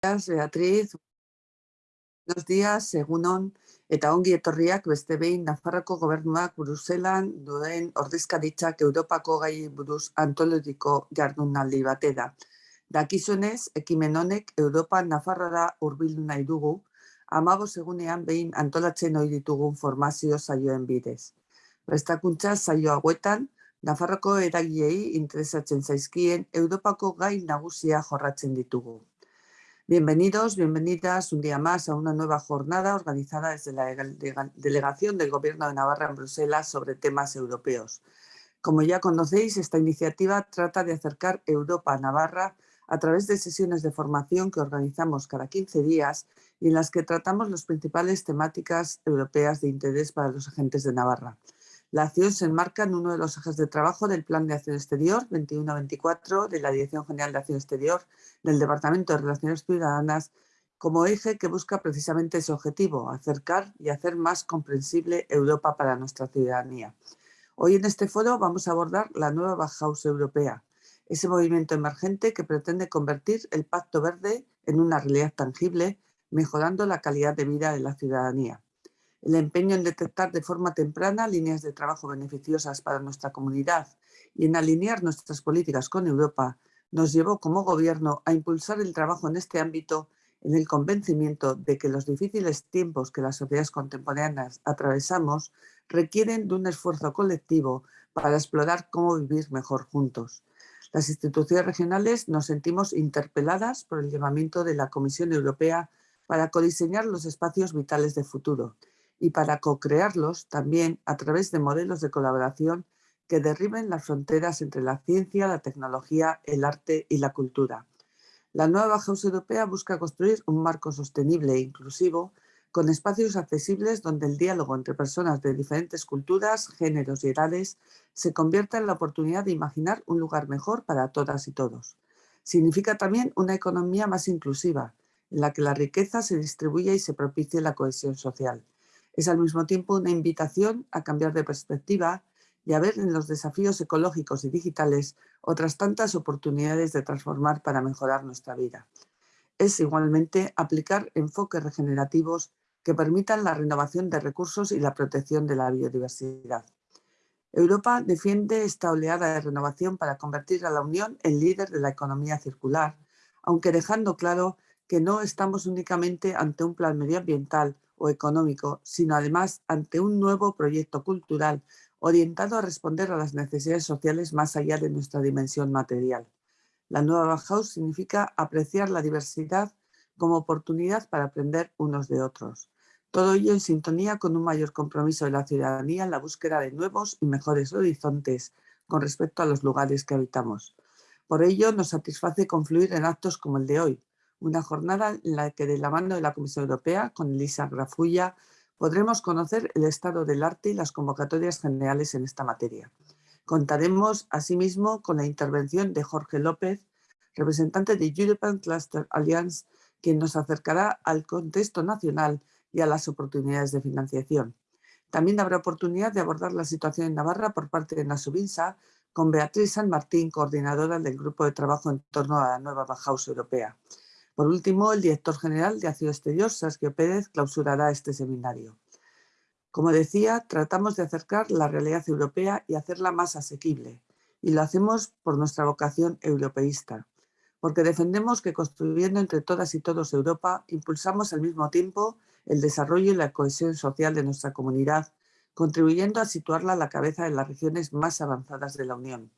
Gracias, Beatriz. Buenos días, egunon, eta ongi etorriak beste behin Nafarroko gobernuak Bruselan duen ordezkaritzak Europako gai buruz antologiko jardunaldi batera. Dakizunez, ekimen honek Europa Nafarrara hurbildu nahi dugu, amago segunean behin antolatzen hori ditugun formazio saioen bidez. Prestakuntza saio hauetan, Nafarroko eragiei interesatzen zaizkien Europako gai nagusia jorratzen ditugu. Bienvenidos, bienvenidas un día más a una nueva jornada organizada desde la Delegación del Gobierno de Navarra en Bruselas sobre temas europeos. Como ya conocéis, esta iniciativa trata de acercar Europa a Navarra a través de sesiones de formación que organizamos cada 15 días y en las que tratamos las principales temáticas europeas de interés para los agentes de Navarra. La acción se enmarca en uno de los ejes de trabajo del Plan de Acción Exterior 21-24 de la Dirección General de Acción Exterior del Departamento de Relaciones Ciudadanas como eje que busca precisamente ese objetivo, acercar y hacer más comprensible Europa para nuestra ciudadanía. Hoy en este foro vamos a abordar la nueva Bauhaus europea, ese movimiento emergente que pretende convertir el Pacto Verde en una realidad tangible, mejorando la calidad de vida de la ciudadanía el empeño en detectar de forma temprana líneas de trabajo beneficiosas para nuestra comunidad y en alinear nuestras políticas con Europa, nos llevó como gobierno a impulsar el trabajo en este ámbito en el convencimiento de que los difíciles tiempos que las sociedades contemporáneas atravesamos requieren de un esfuerzo colectivo para explorar cómo vivir mejor juntos. Las instituciones regionales nos sentimos interpeladas por el llamamiento de la Comisión Europea para codiseñar los espacios vitales de futuro y para co-crearlos también a través de modelos de colaboración que derriben las fronteras entre la ciencia, la tecnología, el arte y la cultura. La nueva House Europea busca construir un marco sostenible e inclusivo con espacios accesibles donde el diálogo entre personas de diferentes culturas, géneros y edades se convierta en la oportunidad de imaginar un lugar mejor para todas y todos. Significa también una economía más inclusiva, en la que la riqueza se distribuya y se propicie la cohesión social. Es al mismo tiempo una invitación a cambiar de perspectiva y a ver en los desafíos ecológicos y digitales otras tantas oportunidades de transformar para mejorar nuestra vida. Es igualmente aplicar enfoques regenerativos que permitan la renovación de recursos y la protección de la biodiversidad. Europa defiende esta oleada de renovación para convertir a la Unión en líder de la economía circular, aunque dejando claro que no estamos únicamente ante un plan medioambiental o económico, sino además ante un nuevo proyecto cultural orientado a responder a las necesidades sociales más allá de nuestra dimensión material. La nueva Bauhaus significa apreciar la diversidad como oportunidad para aprender unos de otros. Todo ello en sintonía con un mayor compromiso de la ciudadanía en la búsqueda de nuevos y mejores horizontes con respecto a los lugares que habitamos. Por ello nos satisface confluir en actos como el de hoy, una jornada en la que de la mano de la Comisión Europea, con Elisa Grafulla, podremos conocer el estado del arte y las convocatorias generales en esta materia. Contaremos asimismo con la intervención de Jorge López, representante de European Cluster Alliance, quien nos acercará al contexto nacional y a las oportunidades de financiación. También habrá oportunidad de abordar la situación en Navarra por parte de Nasubinsa, con Beatriz San Martín, coordinadora del grupo de trabajo en torno a la nueva Bauhaus Europea. Por último, el director general de Acción Exterior, Saskia Pérez, clausurará este seminario. Como decía, tratamos de acercar la realidad europea y hacerla más asequible, y lo hacemos por nuestra vocación europeísta, porque defendemos que construyendo entre todas y todos Europa, impulsamos al mismo tiempo el desarrollo y la cohesión social de nuestra comunidad, contribuyendo a situarla a la cabeza de las regiones más avanzadas de la Unión,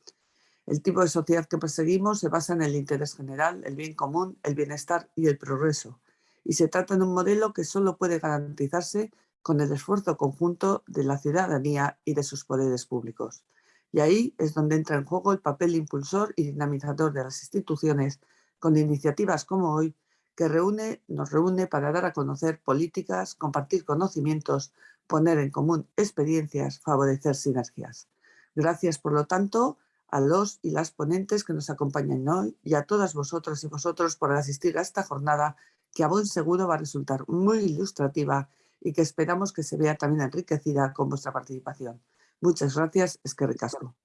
el tipo de sociedad que perseguimos se basa en el interés general, el bien común, el bienestar y el progreso. Y se trata de un modelo que solo puede garantizarse con el esfuerzo conjunto de la ciudadanía y de sus poderes públicos. Y ahí es donde entra en juego el papel impulsor y dinamizador de las instituciones con iniciativas como hoy que reúne, nos reúne para dar a conocer políticas, compartir conocimientos, poner en común experiencias, favorecer sinergias. Gracias, por lo tanto, a los y las ponentes que nos acompañan hoy y a todas vosotras y vosotros por asistir a esta jornada que a buen seguro va a resultar muy ilustrativa y que esperamos que se vea también enriquecida con vuestra participación. Muchas gracias, es que ricasco.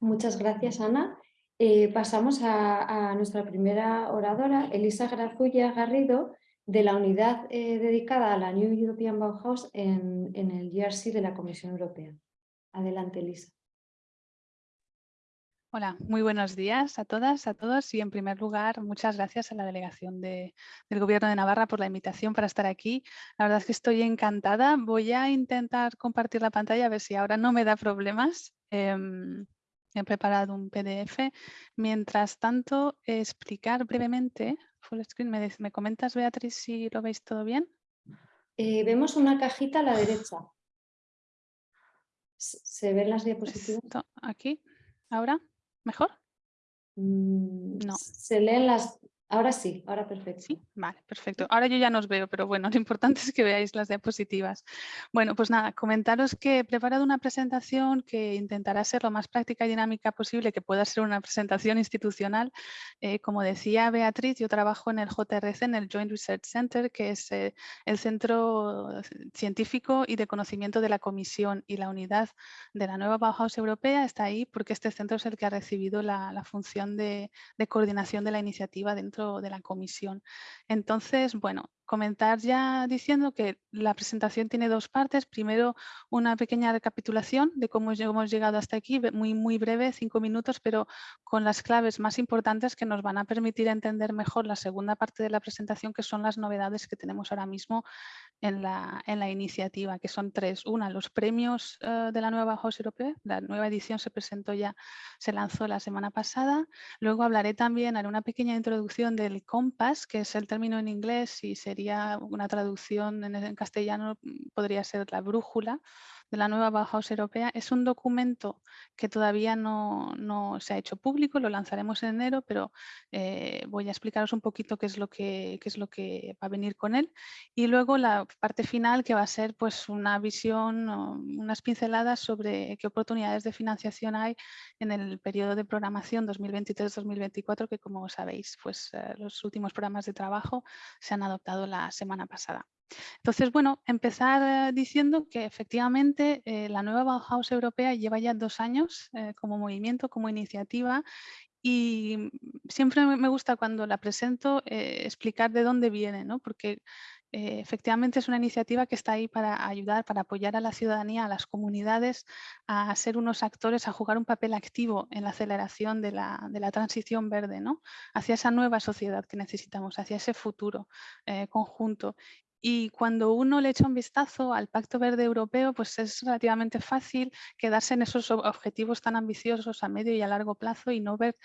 Muchas gracias, Ana. Eh, pasamos a, nuestra primera oradora, Elisa Grazulla Garrido, de la unidad eh, dedicada a la New European Bauhaus en, en el GRC de la Comisión Europea. Adelante, Elisa. Hola, muy buenos días a todas, a todos y en primer lugar muchas gracias a la delegación del Gobierno de Navarra por la invitación para estar aquí. La verdad es que estoy encantada. Voy a intentar compartir la pantalla a ver si ahora no me da problemas. Em, he preparado un PDF. Mientras tanto, explicar brevemente, full screen, ¿me, comentas Beatriz si lo veis todo bien? Eh, vemos una cajita a la derecha. ¿Se ven las diapositivas? aquí, ahora. ¿Mejor? Mm, no. Se leen las Ahora sí, ahora perfecto. Sí, vale, perfecto. Ahora yo ya no os veo, pero bueno, lo importante es que veáis las diapositivas. Bueno, pues nada, comentaros que he preparado una presentación que intentará ser lo más práctica y dinámica posible, que pueda ser una presentación institucional. Eh, como decía Beatriz, yo trabajo en el JRC, en el Joint Research Center, que es eh, el centro científico y de conocimiento de la Comisión y la unidad de la nueva Bauhaus Europea está ahí porque este centro es el que ha recibido la, función de, de coordinación de la iniciativa dentro de la comisión. Entonces, bueno, comentar ya diciendo que la presentación tiene dos partes. Primero, una pequeña recapitulación de cómo hemos llegado hasta aquí, muy, muy breve, cinco minutos, pero con las claves más importantes que nos van a permitir entender mejor la segunda parte de la presentación, que son las novedades que tenemos ahora mismo en la, en la iniciativa, que son tres. Una, los premios eh, de la nueva House Europea. La nueva edición se presentó ya, se lanzó la semana pasada. Luego hablaré también, haré una pequeña introducción del COMPAS, que es el término en inglés y se sería una traducción en, castellano, mm, podría ser la brújula de la nueva Bauhaus Europea. Es un documento que todavía no, se ha hecho público, lo lanzaremos en enero, pero eh, voy a explicaros un poquito qué es, lo que, qué es lo que va a venir con él. Y luego la parte final que va a ser pues, una visión, unas pinceladas sobre qué oportunidades de financiación hay en el periodo de programación 2023-2024, que como sabéis, pues, eh, los últimos programas de trabajo se han adoptado la semana pasada. Entonces, bueno, empezar eh, diciendo que efectivamente eh, la nueva Bauhaus europea lleva ya dos años como movimiento, como iniciativa y siempre me gusta cuando la presento explicar de dónde viene, ¿no? porque eh, efectivamente es una iniciativa que está ahí para ayudar, para apoyar a la ciudadanía, a las comunidades, a ser unos actores, a jugar un papel activo en la aceleración de la, transición verde, ¿no? hacia esa nueva sociedad que necesitamos, hacia ese futuro eh, conjunto. Y cuando uno le echa un vistazo al Pacto Verde Europeo, pues es relativamente fácil quedarse en esos objetivos tan ambiciosos a medio y a largo plazo y no ver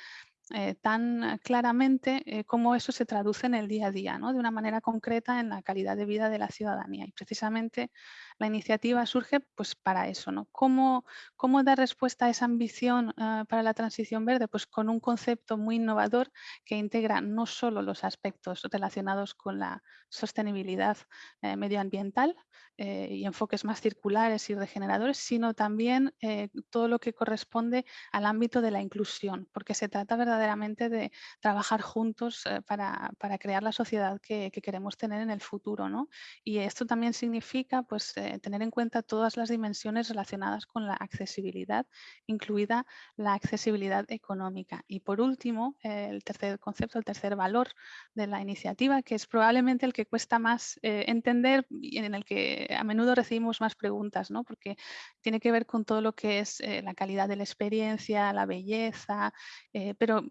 eh, tan claramente eh, cómo eso se traduce en el día a día, ¿no? de una manera concreta en la calidad de vida de la ciudadanía. Y precisamente la iniciativa surge pues, para eso. ¿no? ¿Cómo, ¿Cómo dar respuesta a esa ambición eh, para la transición verde? Pues con un concepto muy innovador que integra no solo los aspectos relacionados con la sostenibilidad medioambiental y enfoques más circulares y regeneradores, sino también todo lo que corresponde al ámbito de la inclusión, porque se trata verdaderamente de trabajar juntos eh, para, crear la sociedad que, queremos tener en el futuro. ¿no? Y esto también significa pues, eh, tener en cuenta todas las dimensiones relacionadas con la accesibilidad, incluida la accesibilidad económica. Y por último, el tercer concepto, el tercer valor de la iniciativa, que es probablemente el que cuesta más eh, entender y en el que a menudo recibimos más preguntas, ¿no? porque tiene que ver con todo lo que es la calidad de la experiencia, la belleza, pero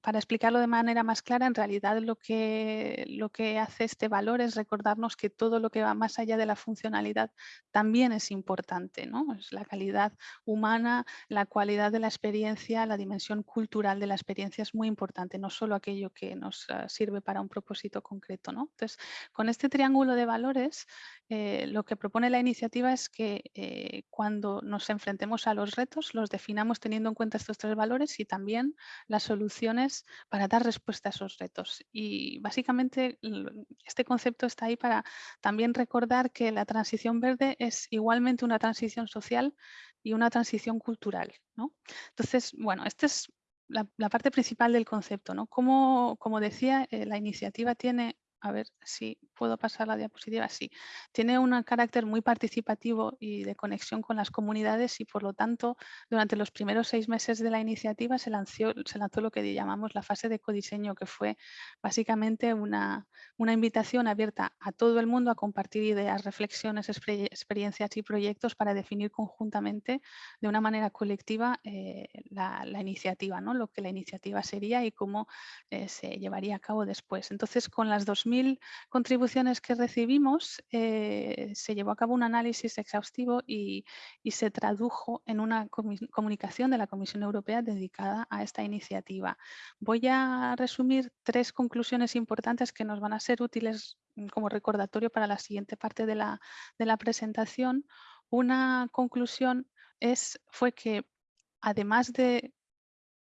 para explicarlo de manera más clara, en realidad lo que, lo que hace este valor es recordarnos que todo lo que va más allá de la funcionalidad también es importante. ¿no? Es la calidad humana, la cualidad de la experiencia, la dimensión cultural de la experiencia es muy importante, no solo aquello que nos ah, sirve para un propósito concreto. ¿no? Entonces, con este triángulo de valores, eh, lo que propone la iniciativa es que eh, cuando nos enfrentemos a los retos, los definamos teniendo en cuenta estos tres valores y también las soluciones para dar respuesta a esos retos. Y básicamente este concepto está ahí para también recordar que la transición verde es igualmente una transición social y una transición cultural. ¿no? Entonces, bueno, esta es la, parte principal del concepto. ¿no? Como, como decía, eh, la iniciativa tiene, a ver si ¿Puedo pasar la diapositiva? Sí. Tiene un carácter muy participativo y de conexión con las comunidades y por lo tanto durante los primeros seis meses de la iniciativa se lanzó, se lanzó lo que llamamos la fase de codiseño que fue básicamente una, una invitación abierta a todo el mundo a compartir ideas, reflexiones, experiencias y proyectos para definir conjuntamente de una manera colectiva eh, la, iniciativa, ¿no? lo que la iniciativa sería y cómo eh, se llevaría a cabo después. Entonces, con las 2.000 contribuciones que recibimos, eh, se llevó a cabo un análisis exhaustivo y, se tradujo en una comunicación de la Comisión Europea dedicada a esta iniciativa. Voy a resumir tres conclusiones importantes que nos van a ser útiles mm, como recordatorio para la siguiente parte de la, de la presentación. Una conclusión es, fue que además de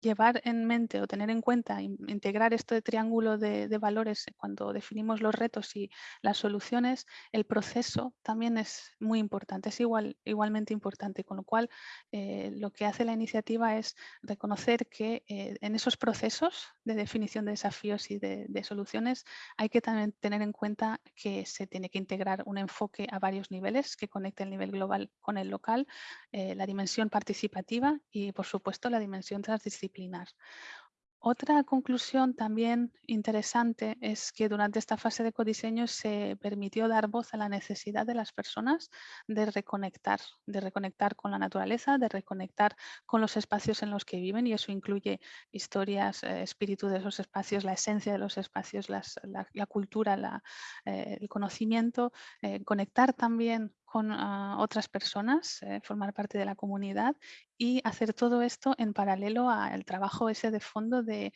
llevar en mente o tener en cuenta, integrar este triángulo de, valores cuando definimos los retos y las soluciones, el proceso también es muy importante, es igual, igualmente importante, con lo cual eh, lo que hace la iniciativa es reconocer que eh, en esos procesos de definición de desafíos y de, soluciones hay que también tener en cuenta que se tiene que integrar un enfoque a varios niveles que conecte el nivel global con el local, eh, la dimensión participativa y por supuesto la dimensión transdisciplinaria otra conclusión también interesante es que durante esta fase de codiseño se permitió dar voz a la necesidad de las personas de reconectar, de reconectar con la naturaleza, de reconectar con los espacios en los que viven y eso incluye historias, eh, espíritu de esos espacios, la esencia de los espacios, la, cultura, eh, el conocimiento, eh, conectar también con ah, otras personas, eh, formar parte de la comunidad y hacer todo esto en paralelo al trabajo ese de fondo de,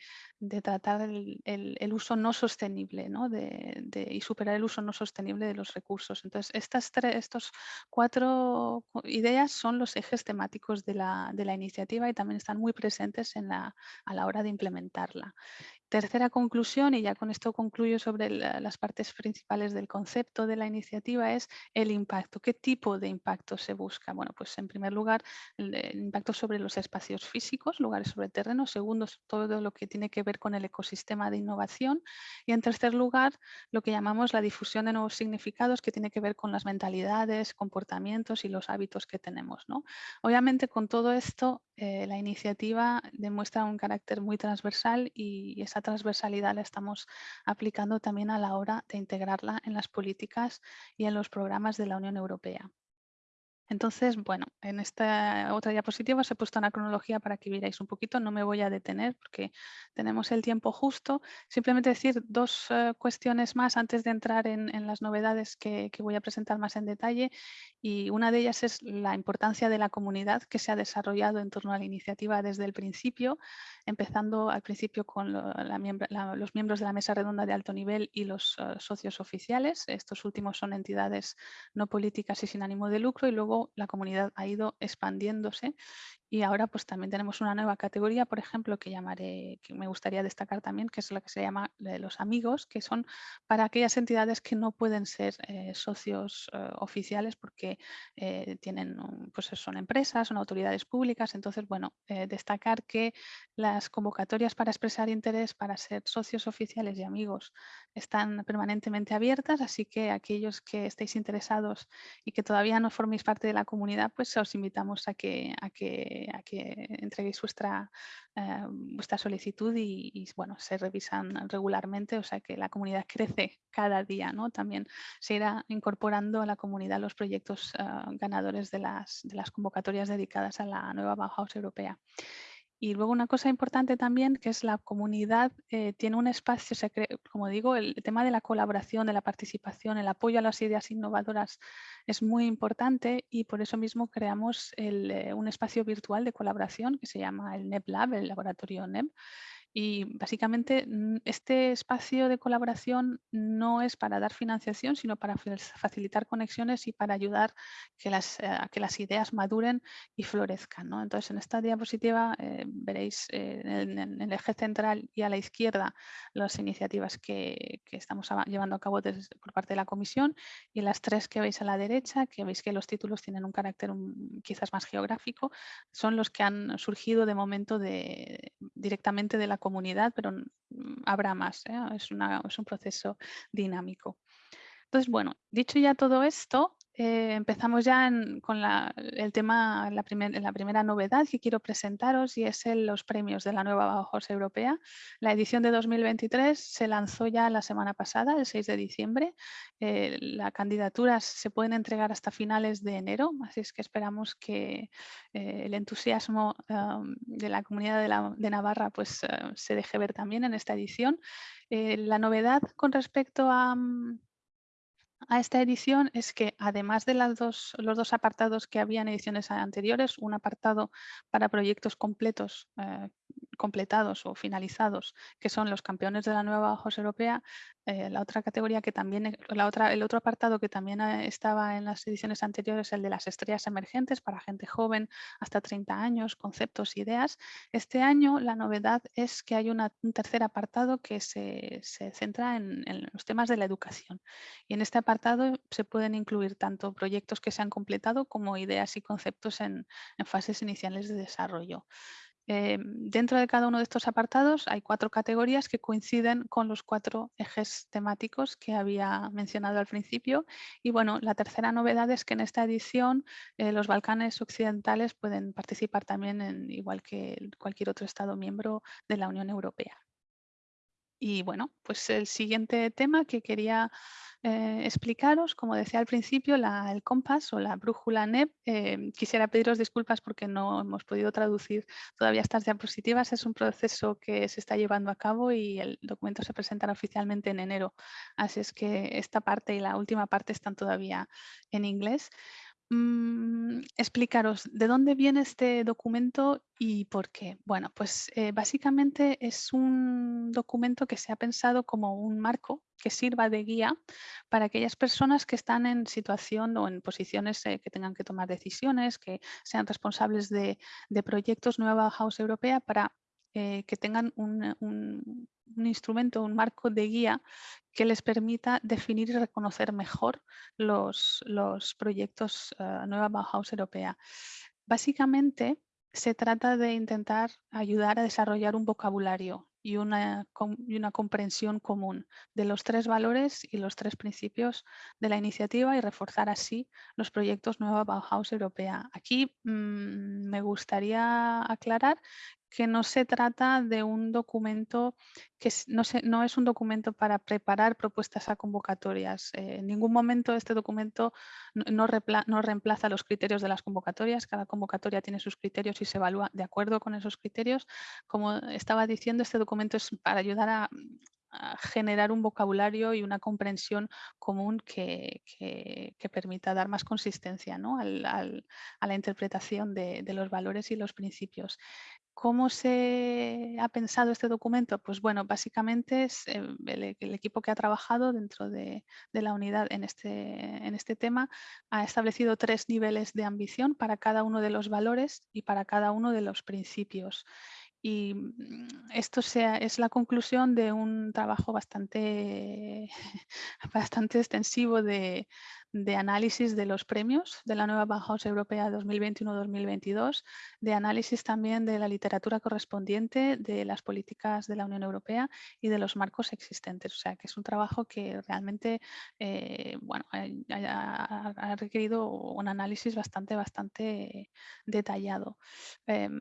tratar el, uso no sostenible ¿no? De, y superar el uso no sostenible de los recursos. Entonces, estas tres, estos cuatro ideas son los ejes temáticos de la, de la iniciativa y también están muy presentes en la, a la hora de implementarla. Tercera conclusión, y ya con esto concluyo sobre las partes principales del concepto de la iniciativa, es el impacto. ¿Qué tipo de impacto se busca? Bueno, pues en primer lugar, el, impacto sobre los espacios físicos, lugares sobre terreno. Segundo, todo lo que tiene que ver con el ecosistema de innovación. Y en tercer lugar, lo que llamamos la difusión de nuevos significados, que tiene que ver con las mentalidades, comportamientos y los hábitos que tenemos. ¿no? Obviamente, con todo esto, eh, la iniciativa demuestra un carácter muy transversal y esa transversalidad la estamos aplicando también a la hora de integrarla en las políticas y en los programas de la Unión Europea. Entonces, bueno, en esta otra diapositiva os he puesto una cronología para que vierais un poquito, no me voy a detener porque tenemos el tiempo justo. Simplemente decir dos eh, cuestiones más antes de entrar en, las novedades que, voy a presentar más en detalle y una de ellas es la importancia de la comunidad que se ha desarrollado en torno a la iniciativa desde el principio, empezando al principio con los miembros de la mesa redonda de alto nivel y los eh, socios oficiales. Estos últimos son entidades no políticas y sin ánimo de lucro y luego la comunidad ha ido expandiéndose y ahora pues también tenemos una nueva categoría, por ejemplo, que llamaré, que me gustaría destacar también, que es la que se llama los amigos, que son para aquellas entidades que no pueden ser eh, socios eh, oficiales porque eh, tienen, pues son empresas, son autoridades públicas. Entonces, bueno, destacar que las convocatorias para expresar interés para ser socios oficiales y amigos están permanentemente abiertas, así que aquellos que estéis interesados y que todavía no forméis parte de la comunidad, pues os invitamos a que, a que a que entreguéis vuestra, eh, vuestra solicitud y, bueno, se revisan regularmente, o sea que la comunidad crece cada día, ¿no? También se irá incorporando a la comunidad los proyectos eh, ganadores de las, de las convocatorias dedicadas a la nueva Bauhaus europea. Y luego una cosa importante también, que es la comunidad eh, tiene un espacio, como digo, el tema de la colaboración, de la participación, el apoyo a las ideas innovadoras es muy importante y por eso mismo creamos eh, un espacio virtual de colaboración que se llama el NEP el laboratorio NEP, y básicamente mm, este espacio de colaboración no es para dar financiación, sino para facilitar conexiones y para ayudar que las, eh, a que las ideas maduren y florezcan. Entonces, en esta diapositiva eh, veréis eh, en, el eje central y a la izquierda las iniciativas que, estamos llevando a cabo por parte de la comisión y las tres que veis a la derecha, que veis que los títulos tienen un carácter quizás más geográfico, son los que han surgido de momento de, directamente de la comunidad, pero mm, habrá más, ¿eh? es, un proceso dinámico. Entonces, bueno, dicho ya todo esto, eh, empezamos ya con el tema, la, la, primera novedad que quiero presentaros y es los premios de la nueva Bauhaus Europea. La edición de 2023 se lanzó ya la semana pasada, el 6 de diciembre. Eh, las candidaturas se pueden entregar hasta finales de enero, así es que esperamos que eh, el entusiasmo de la comunidad de, Navarra pues, se deje ver también en esta edición. la novedad con respecto a mm, a esta edición es que además de las dos, los dos apartados que había en ediciones anteriores, un apartado para proyectos completos eh, completados o finalizados, que son los campeones de la nueva Bauhaus Europea, eh, la otra categoría que también, eh, la otra, el otro apartado que también eh, estaba en las ediciones anteriores, el de las estrellas emergentes para gente joven hasta 30 años, conceptos, ideas. Este año la novedad es que hay un tercer apartado que se, centra en, los temas de la educación. Y en este apartado se pueden incluir tanto proyectos que se han completado como ideas y conceptos en fases iniciales de desarrollo. Eh, dentro de cada uno de estos apartados hay cuatro categorías que coinciden con los cuatro ejes temáticos que había mencionado al principio. Y bueno, la tercera novedad es que en esta edición eh, los Balcanes occidentales pueden participar también, en, igual que cualquier otro Estado miembro de la Unión Europea. Y bueno, pues el siguiente tema que quería eh, explicaros, como decía al principio, el compás o la brújula NEP. Eh, quisiera pediros disculpas porque no hemos podido traducir todavía estas diapositivas. Es un proceso que se está llevando a cabo y el documento se presentará oficialmente en enero. Así es que esta parte y la última parte están todavía en inglés. Mm, explicaros de dónde viene este documento y por qué. Bueno, pues eh, básicamente es un documento que se ha pensado como un marco que sirva de guía para aquellas personas que están en situación o en posiciones eh, que tengan que tomar decisiones, que sean responsables de, proyectos Nueva House Europea para eh, que tengan un, instrumento, un marco de guía que les permita definir y reconocer mejor los, proyectos uh, Nueva Bauhaus Europea. Básicamente se trata de intentar ayudar a desarrollar un vocabulario y una, y una, comprensión común de los tres valores y los tres principios de la iniciativa y reforzar así los proyectos Nueva Bauhaus Europea. Aquí mm, me gustaría aclarar que no se trata de un documento que no, no es un documento para preparar propuestas a convocatorias. Eh, en ningún momento este documento no, reemplaza los criterios de las convocatorias. Cada convocatoria tiene sus criterios y se evalúa de acuerdo con esos criterios. Como estaba diciendo, este documento es para ayudar a, generar un vocabulario y una comprensión común que, permita dar más consistencia a la interpretación de, los valores y los principios. ¿Cómo se ha pensado este documento? Pues bueno, básicamente es eh, el, equipo que ha trabajado dentro de, la unidad en este, en este tema ha establecido tres niveles de ambición para cada uno de los valores y para cada uno de los principios. Y mm, esto sea, es la conclusión de un trabajo bastante, bastante extensivo de, de análisis de los premios de la nueva Bauhaus Europea 2021-2022, de análisis también de la literatura correspondiente, de las políticas de la Unión Europea y de los marcos existentes. O sea, que es un trabajo que realmente eh, bueno, ha, requerido un análisis bastante, bastante detallado. Em,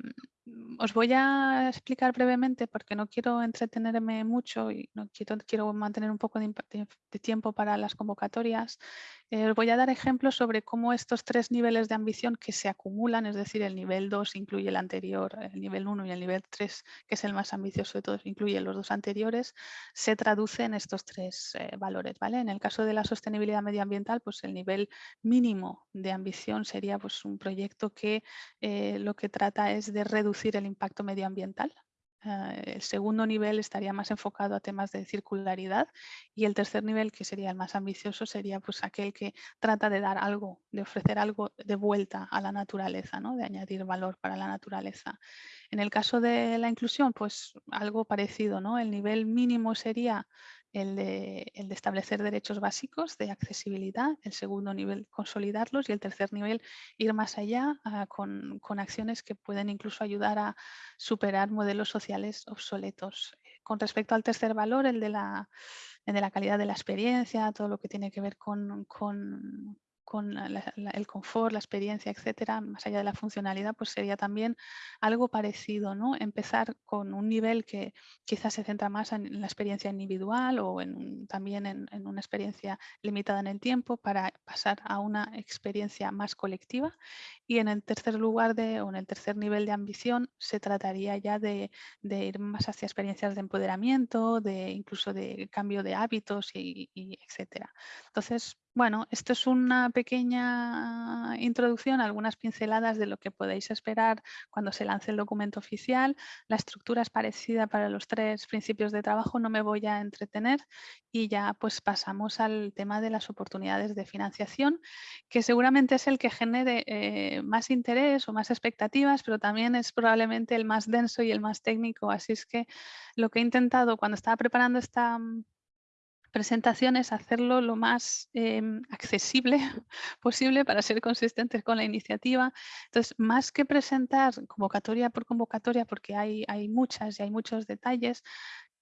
os voy a explicar brevemente porque no quiero entretenerme mucho y no quiero, quiero mantener un poco de, tiempo para las convocatorias. Eh, os voy a dar ejemplos sobre cómo estos tres niveles de ambición que se acumulan, es decir, el nivel 2 incluye el anterior, el nivel 1 y el nivel 3, que es el más ambicioso de todos, incluye los dos anteriores, se traduce en estos tres eh, valores. ¿vale? En el caso de la sostenibilidad medioambiental, pues el nivel mínimo de ambición sería pues, un proyecto que eh, lo que trata es de reducir el impacto medioambiental. Eh, el segundo nivel estaría más enfocado a temas de circularidad y el tercer nivel, que sería el más ambicioso, sería pues aquel que trata de dar algo, de ofrecer algo de vuelta a la naturaleza, ¿no? de añadir valor para la naturaleza. En el caso de la inclusión, pues algo parecido. ¿no? El nivel mínimo sería el de, establecer derechos básicos de accesibilidad, el segundo nivel consolidarlos y el tercer nivel ir más allá ah, con, acciones que pueden incluso ayudar a superar modelos sociales obsoletos. Con respecto al tercer valor, el de la de la calidad de la experiencia, todo lo que tiene que ver con con el confort, la experiencia, etcétera, más allá de la funcionalidad, pues sería también algo parecido, ¿no? Empezar con un nivel que quizás se centra más en la experiencia individual o también en, una experiencia limitada en el tiempo para pasar a una experiencia más colectiva. Y en el tercer lugar de, o en el tercer nivel de ambición se trataría ya de, ir más hacia experiencias de empoderamiento, de incluso de cambio de hábitos y, y etcétera. Entonces, bueno, esto es una pequeña introducción, algunas pinceladas de lo que podéis esperar cuando se lance el documento oficial. La estructura es parecida para los tres principios de trabajo, no me voy a entretener y ya pues pasamos al tema de las oportunidades de financiación, que seguramente es el que genere eh, más interés o más expectativas, pero también es probablemente el más denso y el más técnico. Así es que lo que he intentado cuando estaba preparando esta presentaciones, hacerlo lo más em, accesible posible para ser consistentes con la iniciativa. Entonces, más que presentar convocatoria por convocatoria, porque hay, hay muchas y hay muchos detalles,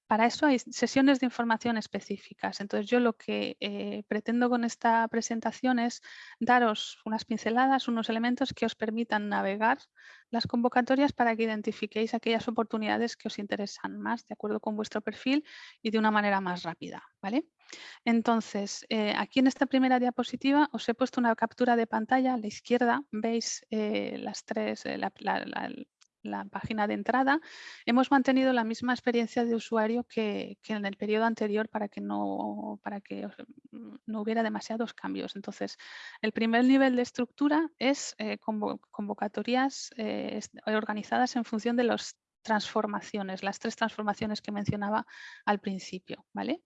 para eso hay sesiones de información específicas. Entonces yo lo que eh, pretendo con esta presentación es daros unas pinceladas, unos elementos que os permitan navegar las convocatorias para que identifiquéis aquellas oportunidades que os interesan más de acuerdo con vuestro perfil y de una manera más rápida. ¿vale? Entonces, eh, aquí en esta primera diapositiva os he puesto una captura de pantalla. A la izquierda veis eh, las tres, la, página de entrada, hemos mantenido la misma experiencia de usuario que, en el periodo anterior para que, no, para que mm, no hubiera demasiados cambios. Entonces, el primer nivel de estructura es eh, convocatorias eh, organizadas en función de las transformaciones, las tres transformaciones que mencionaba al principio. ¿vale?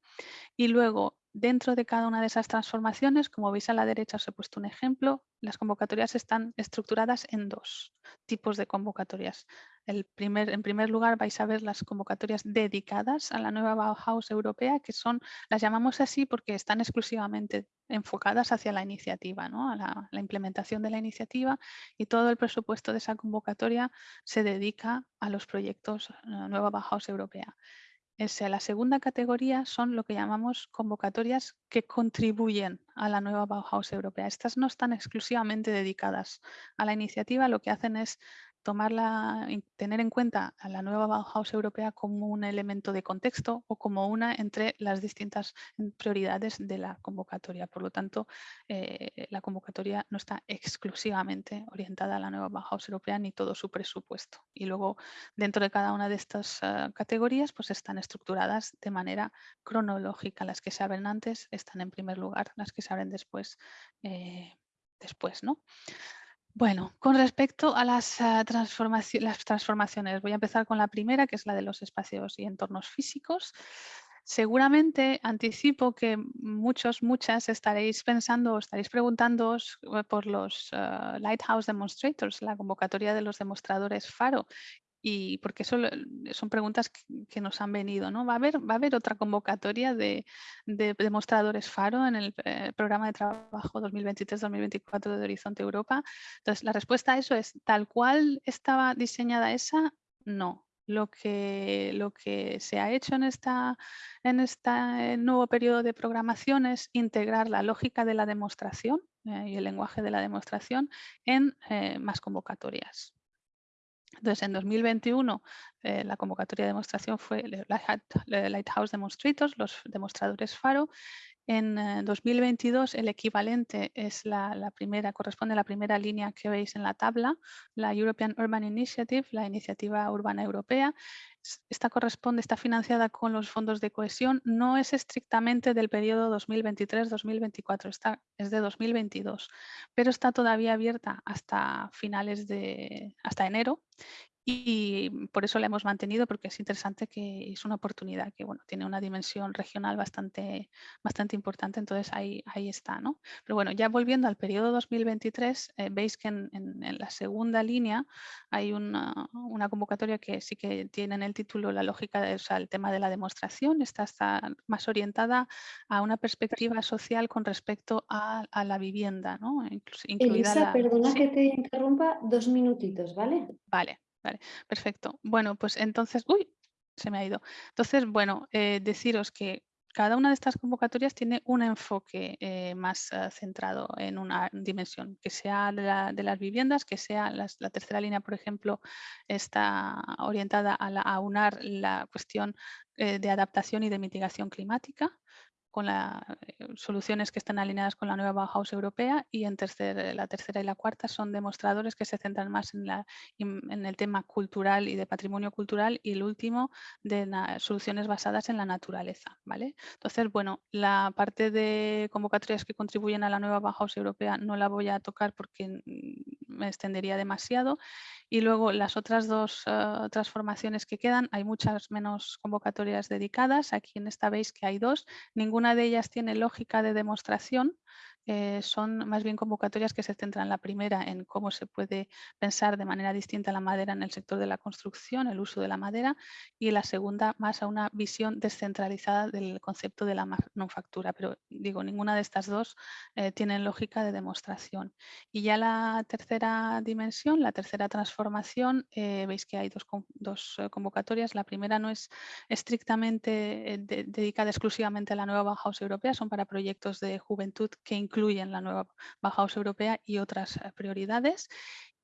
Y luego, dentro de cada una de esas transformaciones, como veis a la derecha os he puesto un ejemplo, las convocatorias están estructuradas en dos tipos de convocatorias. El primer, en primer lugar vais a ver las convocatorias dedicadas a la nueva Bauhaus europea, que son, las llamamos así porque están exclusivamente enfocadas hacia la iniciativa, ¿no? a la, implementación de la iniciativa y todo el presupuesto de esa convocatoria se dedica a los proyectos eh, Nueva Bauhaus Europea la segunda categoría son lo que llamamos convocatorias que contribuyen a la nueva Bauhaus europea. Estas no están exclusivamente dedicadas a la iniciativa, lo que hacen es tener en cuenta a la nueva Bauhaus europea como un elemento de contexto o como una entre las distintas prioridades de la convocatoria. Por lo tanto, eh, la convocatoria no está exclusivamente orientada a la nueva Bauhaus europea ni todo su presupuesto. Y luego, dentro de cada una de estas ah, categorías, pues están estructuradas de manera cronológica. Las que se abren antes están en primer lugar, las que se abren después, eh, después, ¿no? Bueno, con respecto a las, ah, las transformaciones, voy a empezar con la primera, que es la de los espacios y entornos físicos. Seguramente anticipo que muchos, muchas estaréis pensando o estaréis preguntando eh, por los ah, Lighthouse Demonstrators, la convocatoria de los demostradores FARO, y porque eso son preguntas que, nos han venido. ¿no? ¿Va, a haber, ¿Va a haber otra convocatoria de, demostradores FARO en el eh, programa de trabajo 2023-2024 de Horizonte Europa? Entonces, la respuesta a eso es, ¿tal cual estaba diseñada esa? No. Lo que, lo que se ha hecho en, en este nuevo periodo de programación es integrar la lógica de la demostración eh, y el lenguaje de la demostración en más convocatorias. Entonces, en 2021 eh, la convocatoria de demostración fue Lighthouse Demonstrators, los demostradores FARO. En 2022 eh, el equivalente es la, primera, corresponde a la primera línea que veis en la tabla, la European Urban Initiative, la iniciativa urbana europea. Esta corresponde, está financiada con los fondos de cohesión, no es estrictamente del periodo 2023-2024, es de 2022, pero está todavía abierta hasta finales de, hasta enero y por eso la hemos mantenido porque es interesante que es una oportunidad que bueno, tiene una dimensión regional bastante, bastante importante, entonces ahí, ahí está. ¿no? Pero bueno, ya volviendo al periodo 2023, eh, veis que en, la segunda línea hay una, convocatoria que sí que tiene en el título la lógica, de, o sea, el tema de la demostración, está, está más orientada a una perspectiva social con respecto a, la vivienda. ¿no? Elisa, perdona que te interrumpa dos minutitos, ¿vale? Vale. Vale, perfecto. Bueno, pues entonces, uy, se me ha ido. Entonces, bueno, eh, deciros que cada una de estas convocatorias tiene un enfoque eh, más eh, centrado en una dimensión, que sea de, las viviendas, que sea la tercera línea, por ejemplo, está orientada a, a unar la cuestión de adaptación y de mitigación climática, con las eh, soluciones que están alineadas con la nueva Bauhaus europea y en tercer, la tercera y la cuarta son demostradores que se centran más en, la, en el tema cultural y de patrimonio cultural y el último de soluciones basadas en la naturaleza. ¿vale? Entonces, bueno, la parte de convocatorias que contribuyen a la nueva Bauhaus europea no la voy a tocar porque me extendería demasiado y luego las otras dos eh, transformaciones que quedan, hay muchas menos convocatorias dedicadas. Aquí en esta veis que hay dos. Ninguna de ellas tiene lógica de demostración, eh, son más bien convocatorias que se centran la primera en cómo se puede pensar de manera distinta la madera en el sector de la construcción, el uso de la madera, y la segunda más a una visión descentralizada del concepto de la manufactura. Pero digo, ninguna de estas dos eh, tienen lógica de demostración. Y ya la tercera dimensión, la tercera transformación, eh, veis que hay dos, dos convocatorias. La primera no es estrictamente dedicada exclusivamente a la nueva Bauhaus europea, son para proyectos de juventud que incluyen la nueva Bauhaus europea y otras eh, prioridades.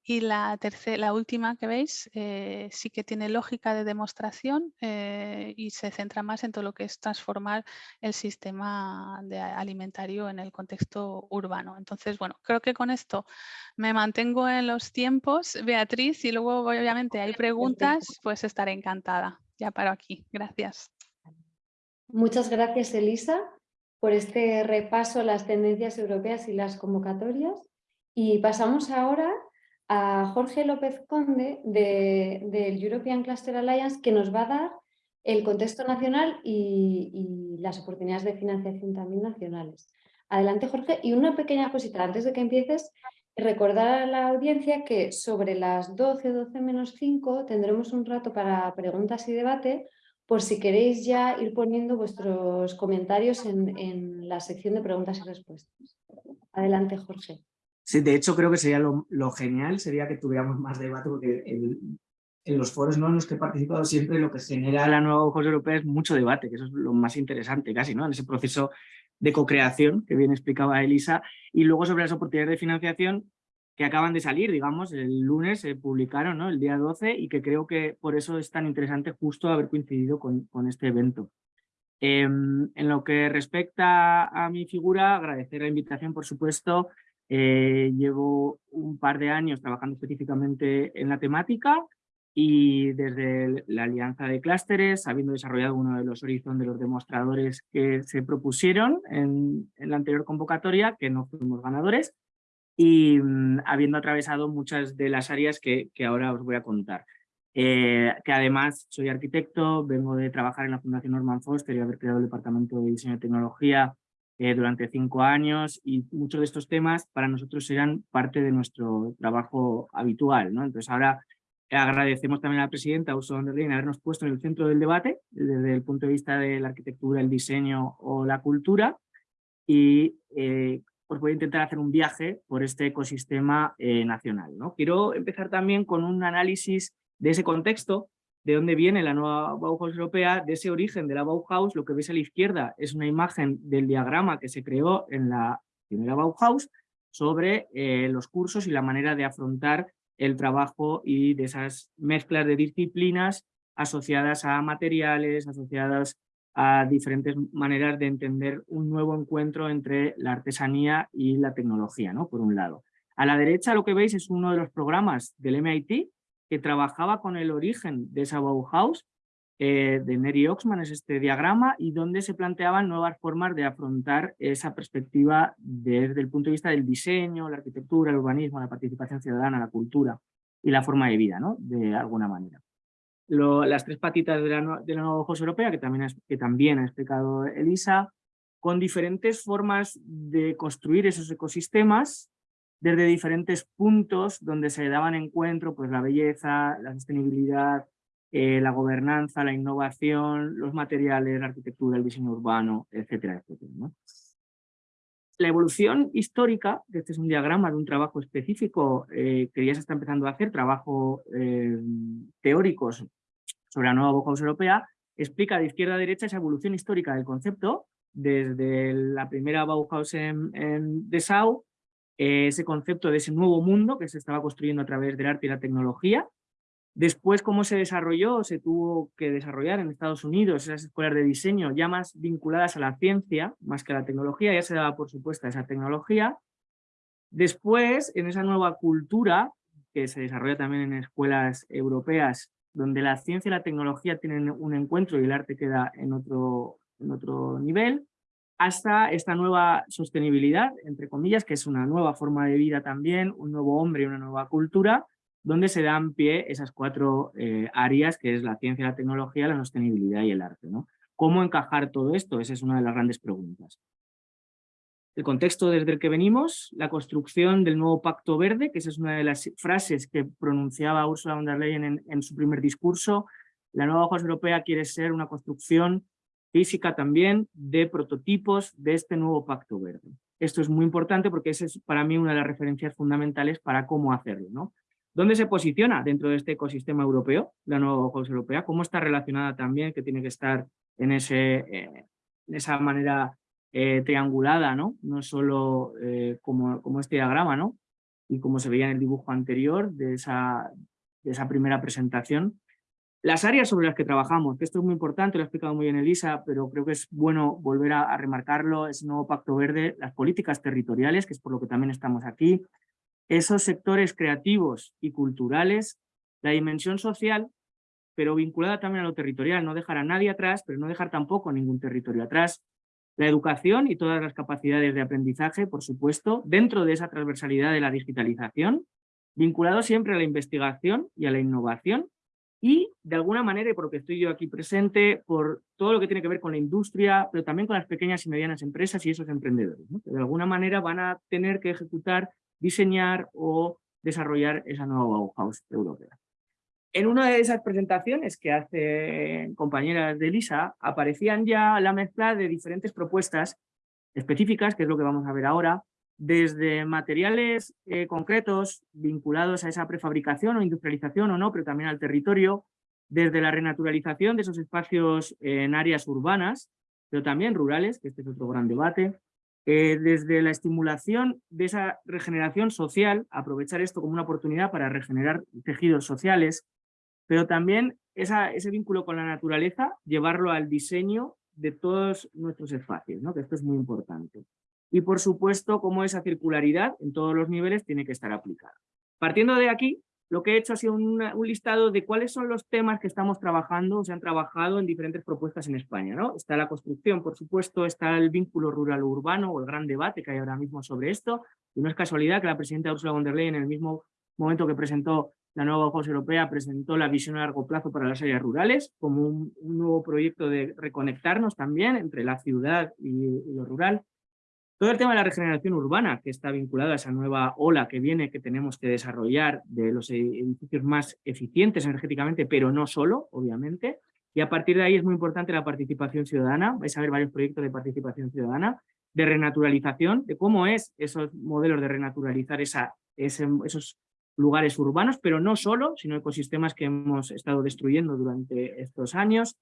Y la, tercera, la última que veis eh, sí que tiene lógica de demostración eh, y se centra más en todo lo que es transformar el sistema de alimentario en el contexto urbano. Entonces, bueno, creo que con esto me mantengo en los tiempos, Beatriz, y luego obviamente hay preguntas, pues estaré encantada. Ya paro aquí. Gracias. Muchas gracias, Elisa por este repaso las tendencias europeas y las convocatorias. Y pasamos ahora a Jorge López Conde del European Cluster Alliance que nos va a dar el contexto nacional y, las oportunidades de financiación también nacionales. Adelante Jorge y una pequeña cosita antes de que empieces, recordar a la audiencia que sobre las 12, 12 menos 5 tendremos un rato para preguntas y debate por si queréis ya ir poniendo vuestros comentarios en, la sección de preguntas y respuestas. Adelante, Jorge. Sí, de hecho creo que sería lo, genial, sería que tuviéramos más debate, porque en los foros ¿no? en los que he participado siempre lo que genera la nueva Ojos Europea es mucho debate, que eso es lo más interesante casi, ¿no? en ese proceso de co-creación que bien explicaba Elisa, y luego sobre las oportunidades de financiación, que acaban de salir, digamos, el lunes se publicaron, ¿no? el día 12, y que creo que por eso es tan interesante justo haber coincidido con, este evento. Em, en lo que respecta a mi figura, agradecer la invitación, por supuesto. Eh, llevo un par de años trabajando específicamente en la temática y desde la alianza de clústeres, habiendo desarrollado uno de los horizontes de los demostradores que se propusieron en la anterior convocatoria, que no fuimos ganadores, y mm, habiendo atravesado muchas de las áreas que, que ahora os voy a contar. Eh, que además soy arquitecto, vengo de trabajar en la Fundación Norman Foster y haber creado el Departamento de Diseño y Tecnología eh, durante cinco años y muchos de estos temas para nosotros eran parte de nuestro trabajo habitual. ¿no? Entonces ahora agradecemos también a la presidenta Ursula von der habernos puesto en el centro del debate desde el punto de vista de la arquitectura, el diseño o la cultura y eh, pues voy a intentar hacer un viaje por este ecosistema eh, nacional. ¿no? Quiero empezar también con un análisis de ese contexto, de dónde viene la nueva Bauhaus europea, de ese origen de la Bauhaus. Lo que veis a la izquierda es una imagen del diagrama que se creó en la primera Bauhaus sobre eh, los cursos y la manera de afrontar el trabajo y de esas mezclas de disciplinas asociadas a materiales, asociadas a diferentes maneras de entender un nuevo encuentro entre la artesanía y la tecnología, ¿no? por un lado. A la derecha lo que veis es uno de los programas del MIT que trabajaba con el origen de esa Bauhaus, eh, de Neri Oxman, es este diagrama, y donde se planteaban nuevas formas de afrontar esa perspectiva desde el punto de vista del diseño, la arquitectura, el urbanismo, la participación ciudadana, la cultura y la forma de vida, ¿no? de alguna manera las tres patitas de la, de la nueva Ojos Europea, que también, que también ha explicado Elisa, con diferentes formas de construir esos ecosistemas desde diferentes puntos donde se daban encuentro pues, la belleza, la sostenibilidad, eh, la gobernanza, la innovación, los materiales, la arquitectura, el diseño urbano, etcétera, etcétera. La evolución histórica, este es un diagrama de un trabajo específico eh, que ya se está empezando a hacer, trabajo eh, teóricos sobre la nueva Bauhaus europea, explica de izquierda a derecha esa evolución histórica del concepto, desde la primera Bauhaus en, en Dessau, eh, ese concepto de ese nuevo mundo que se estaba construyendo a través del arte y la tecnología, Después, cómo se desarrolló, se tuvo que desarrollar en Estados Unidos esas escuelas de diseño ya más vinculadas a la ciencia, más que a la tecnología, ya se daba por supuesta esa tecnología. Después, en esa nueva cultura, que se desarrolla también en escuelas europeas, donde la ciencia y la tecnología tienen un encuentro y el arte queda en otro, en otro nivel, hasta esta nueva sostenibilidad, entre comillas, que es una nueva forma de vida también, un nuevo hombre y una nueva cultura, donde se dan pie esas cuatro eh, áreas, que es la ciencia, la tecnología, la sostenibilidad y el arte. ¿no? ¿Cómo encajar todo esto? Esa es una de las grandes preguntas. El contexto desde el que venimos, la construcción del nuevo Pacto Verde, que esa es una de las frases que pronunciaba Ursula von der Leyen en, su primer discurso. La nueva hoja europea quiere ser una construcción física también de prototipos de este nuevo Pacto Verde. Esto es muy importante porque esa es para mí una de las referencias fundamentales para cómo hacerlo. ¿no? ¿Dónde se posiciona dentro de este ecosistema europeo, la nueva Bauhaus europea? ¿Cómo está relacionada también, que tiene que estar en, ese, eh, en esa manera eh, triangulada, ¿no? No solo eh, como, como este diagrama, ¿no? Y como se veía en el dibujo anterior de esa, de esa primera presentación. Las áreas sobre las que trabajamos, que esto es muy importante, lo ha explicado muy bien Elisa, pero creo que es bueno volver a, remarcarlo, ese nuevo Pacto Verde, las políticas territoriales, que es por lo que también estamos aquí, esos sectores creativos y culturales, la dimensión social, pero vinculada también a lo territorial, no dejar a nadie atrás, pero no dejar tampoco ningún territorio atrás, la educación y todas las capacidades de aprendizaje, por supuesto, dentro de esa transversalidad de la digitalización, vinculado siempre a la investigación y a la innovación, y de alguna manera, y por lo que estoy yo aquí presente, por todo lo que tiene que ver con la industria, pero también con las pequeñas y medianas empresas y esos emprendedores, que de alguna manera van a tener que ejecutar diseñar o desarrollar esa nueva Bauhaus europea. En una de esas presentaciones que hacen compañeras de Elisa, aparecían ya la mezcla de diferentes propuestas específicas, que es lo que vamos a ver ahora, desde materiales eh, concretos vinculados a esa prefabricación o industrialización o no, pero también al territorio, desde la renaturalización de esos espacios en áreas urbanas, pero también rurales, que este es otro gran debate, eh, desde la estimulación de esa regeneración social, aprovechar esto como una oportunidad para regenerar tejidos sociales, pero también ese vínculo con la naturaleza, llevarlo al diseño de todos nuestros espacios, ¿no? que esto es muy importante. Y por supuesto, cómo esa circularidad en todos los niveles tiene que estar aplicada. Partiendo de aquí, lo que he hecho ha sido un listado de cuáles son los temas que estamos trabajando se han trabajado en diferentes propuestas en España. ¿no? Está la construcción, por supuesto, está el vínculo rural-urbano o el gran debate que hay ahora mismo sobre esto. Y no es casualidad que la presidenta Ursula von der Leyen, en el mismo momento que presentó la nueva Bauhaus Europea, presentó la visión a largo plazo para las áreas rurales como un, nuevo proyecto de reconectarnos también entre la ciudad y lo rural. Todo el tema de la regeneración urbana, que está vinculado a esa nueva ola que viene, que tenemos que desarrollar de los edificios más eficientes energéticamente, pero no solo, obviamente. Y a partir de ahí es muy importante la participación ciudadana. Vais a ver varios proyectos de participación ciudadana, de renaturalización, de cómo es esos modelos de renaturalizar esa, esos lugares urbanos, pero no solo, sino ecosistemas que hemos estado destruyendo durante estos años.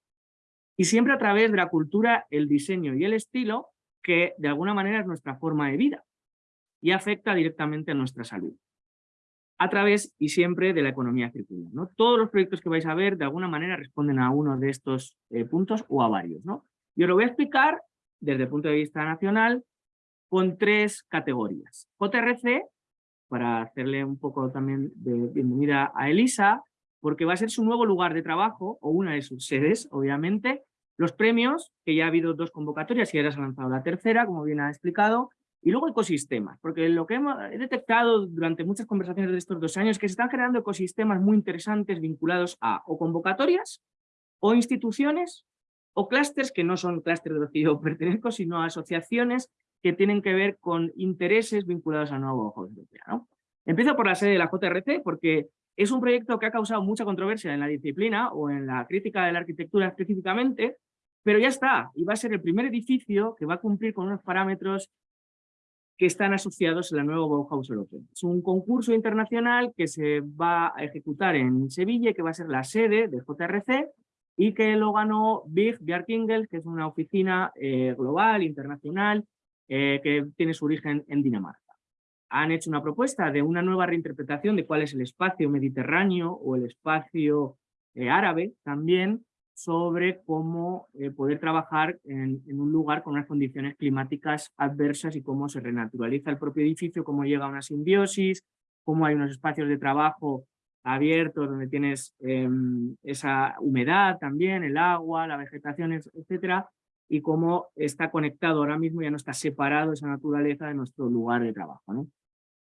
Y siempre a través de la cultura, el diseño y el estilo, que de alguna manera es nuestra forma de vida y afecta directamente a nuestra salud a través y siempre de la economía circular. ¿no? Todos los proyectos que vais a ver de alguna manera responden a uno de estos eh, puntos o a varios. ¿no? Yo lo voy a explicar desde el punto de vista nacional con tres categorías. JRC, para hacerle un poco también de bienvenida a Elisa, porque va a ser su nuevo lugar de trabajo, o una de sus sedes, obviamente, los premios, que ya ha habido dos convocatorias y ahora se ha lanzado la tercera, como bien ha explicado, y luego ecosistemas, porque lo que he detectado durante muchas conversaciones de estos dos años es que se están generando ecosistemas muy interesantes vinculados a o convocatorias, o instituciones, o clústeres que no son clústeres de los que yo pertenezco, sino asociaciones que tienen que ver con intereses vinculados a nuevo ojo europea. ¿no? Empiezo por la sede de la JRC, porque es un proyecto que ha causado mucha controversia en la disciplina o en la crítica de la arquitectura específicamente, pero ya está, y va a ser el primer edificio que va a cumplir con unos parámetros que están asociados a la nueva Bauhaus Europea. Es un concurso internacional que se va a ejecutar en Sevilla que va a ser la sede del JRC y que lo ganó Big Bjarkingel, que es una oficina eh, global, internacional, eh, que tiene su origen en Dinamarca. Han hecho una propuesta de una nueva reinterpretación de cuál es el espacio mediterráneo o el espacio eh, árabe también, sobre cómo poder trabajar en, en, un lugar con unas condiciones climáticas adversas y cómo se renaturaliza el propio edificio, cómo llega a una simbiosis, cómo hay unos espacios de trabajo abiertos donde tienes em, esa humedad también, el agua, la vegetación, etcétera, y cómo está conectado ahora mismo, ya no está separado esa naturaleza de nuestro lugar de trabajo.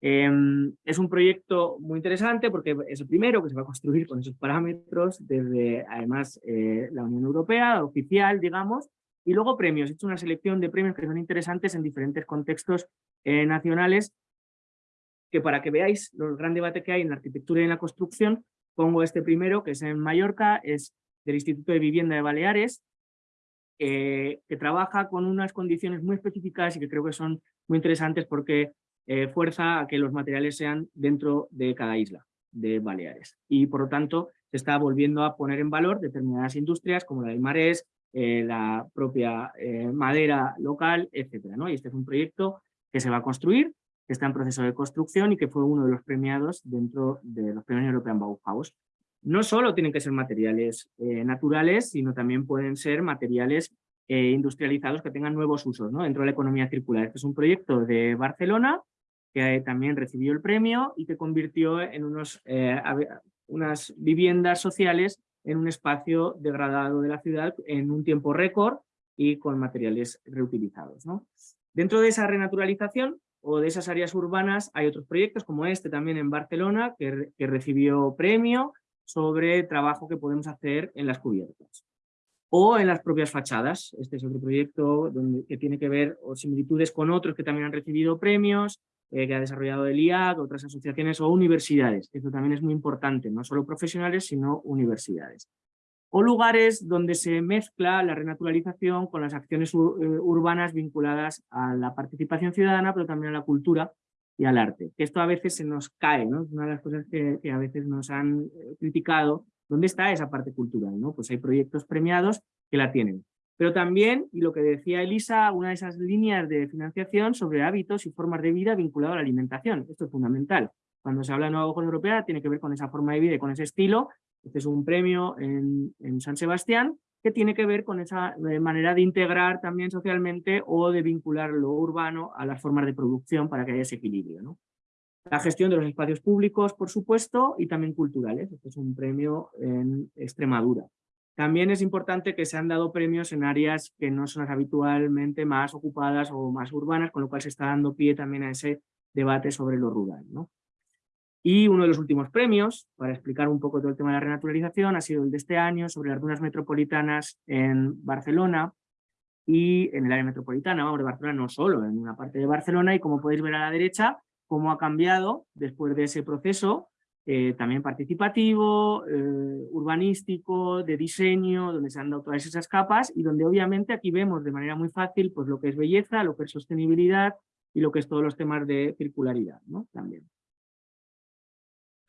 Em, es un proyecto muy interesante porque es el primero que se va a construir con esos parámetros desde además eh, la Unión Europea, oficial, digamos, y luego premios. He hecho una selección de premios que son interesantes en diferentes contextos eh, nacionales que para que veáis el gran debate que hay en la arquitectura y en la construcción, pongo este primero, que es en Mallorca, es del Instituto de Vivienda de Baleares, que trabaja con unas condiciones muy específicas y que creo que son muy interesantes porque eh, fuerza a que los materiales sean dentro de cada isla de Baleares. Y por lo tanto se está volviendo a poner en valor determinadas industrias como la del marés, eh, la propia eh, madera local, etc. ¿no? Y este es un proyecto que se va a construir que está en proceso de construcción y que fue uno de los premiados dentro de los premios European Bauhaus. No solo tienen que ser materiales eh, naturales, sino también pueden ser materiales eh, industrializados que tengan nuevos usos ¿no? dentro de la economía circular. Este es un proyecto de Barcelona que también recibió el premio y que convirtió en unos, eh, unas viviendas sociales en un espacio degradado de la ciudad en un tiempo récord y con materiales reutilizados. Dentro de esa renaturalización o de esas áreas urbanas hay otros proyectos como este también en Barcelona que, recibió premio sobre trabajo que podemos hacer en las cubiertas o en las propias fachadas. Este es otro proyecto que tiene que ver o similitudes con otros que también han recibido premios, eh, que ha desarrollado el IAC, otras asociaciones o universidades. Esto también es muy importante, no solo profesionales, sino universidades o lugares donde se mezcla la renaturalización con las acciones eh, urbanas vinculadas a la participación ciudadana, pero también a la cultura y al arte. Esto a veces se nos cae, ¿no? Una de las cosas que, a veces nos han eh, criticado. ¿Dónde está esa parte cultural? ¿no? Pues hay proyectos premiados que la tienen. Pero también, y lo que decía Elisa, una de esas líneas de financiación sobre hábitos y formas de vida vinculado a la alimentación. Esto es fundamental. Cuando se habla de nueva Ojos Europea tiene que ver con esa forma de vida y con ese estilo este es un premio en, San Sebastián que tiene que ver con esa manera de integrar también socialmente o de vincular lo urbano a las formas de producción para que haya ese equilibrio. La gestión de los espacios públicos, por supuesto, y también culturales. Es un premio en Extremadura. También es importante que se han dado premios en áreas que no son habitualmente más ocupadas o más urbanas, con lo cual se está dando pie también a ese debate sobre lo rural. Y uno de los últimos premios, para explicar un poco todo el tema de la renaturalización, ha sido el de este año sobre las metropolitanas en Barcelona y en el área metropolitana, vamos, de Barcelona no solo, en una parte de Barcelona, y como podéis ver a la derecha, cómo ha cambiado después de ese proceso, eh, también participativo, eh, urbanístico, de diseño, donde se han dado todas esas capas y donde obviamente aquí vemos de manera muy fácil pues, lo que es belleza, lo que es sostenibilidad y lo que es todos los temas de circularidad ¿no? también.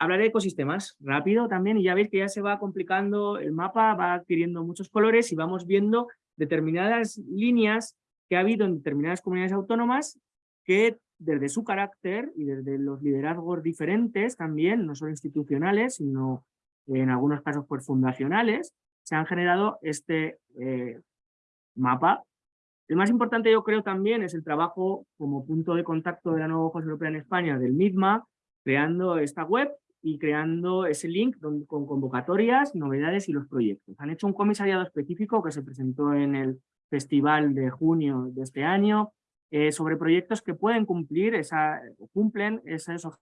Hablaré de ecosistemas rápido también y ya veis que ya se va complicando el mapa, va adquiriendo muchos colores y vamos viendo determinadas líneas que ha habido en determinadas comunidades autónomas que desde su carácter y desde los liderazgos diferentes también, no solo institucionales, sino en algunos casos pues fundacionales, se han generado este eh, mapa. El más importante yo creo también es el trabajo como punto de contacto de la nueva Ojos Europea en España del MIDMA, creando esta web y creando ese link con convocatorias, novedades y los proyectos. Han hecho un comisariado específico que se presentó en el festival de junio de este año eh, sobre proyectos que pueden cumplir esa, cumplen esos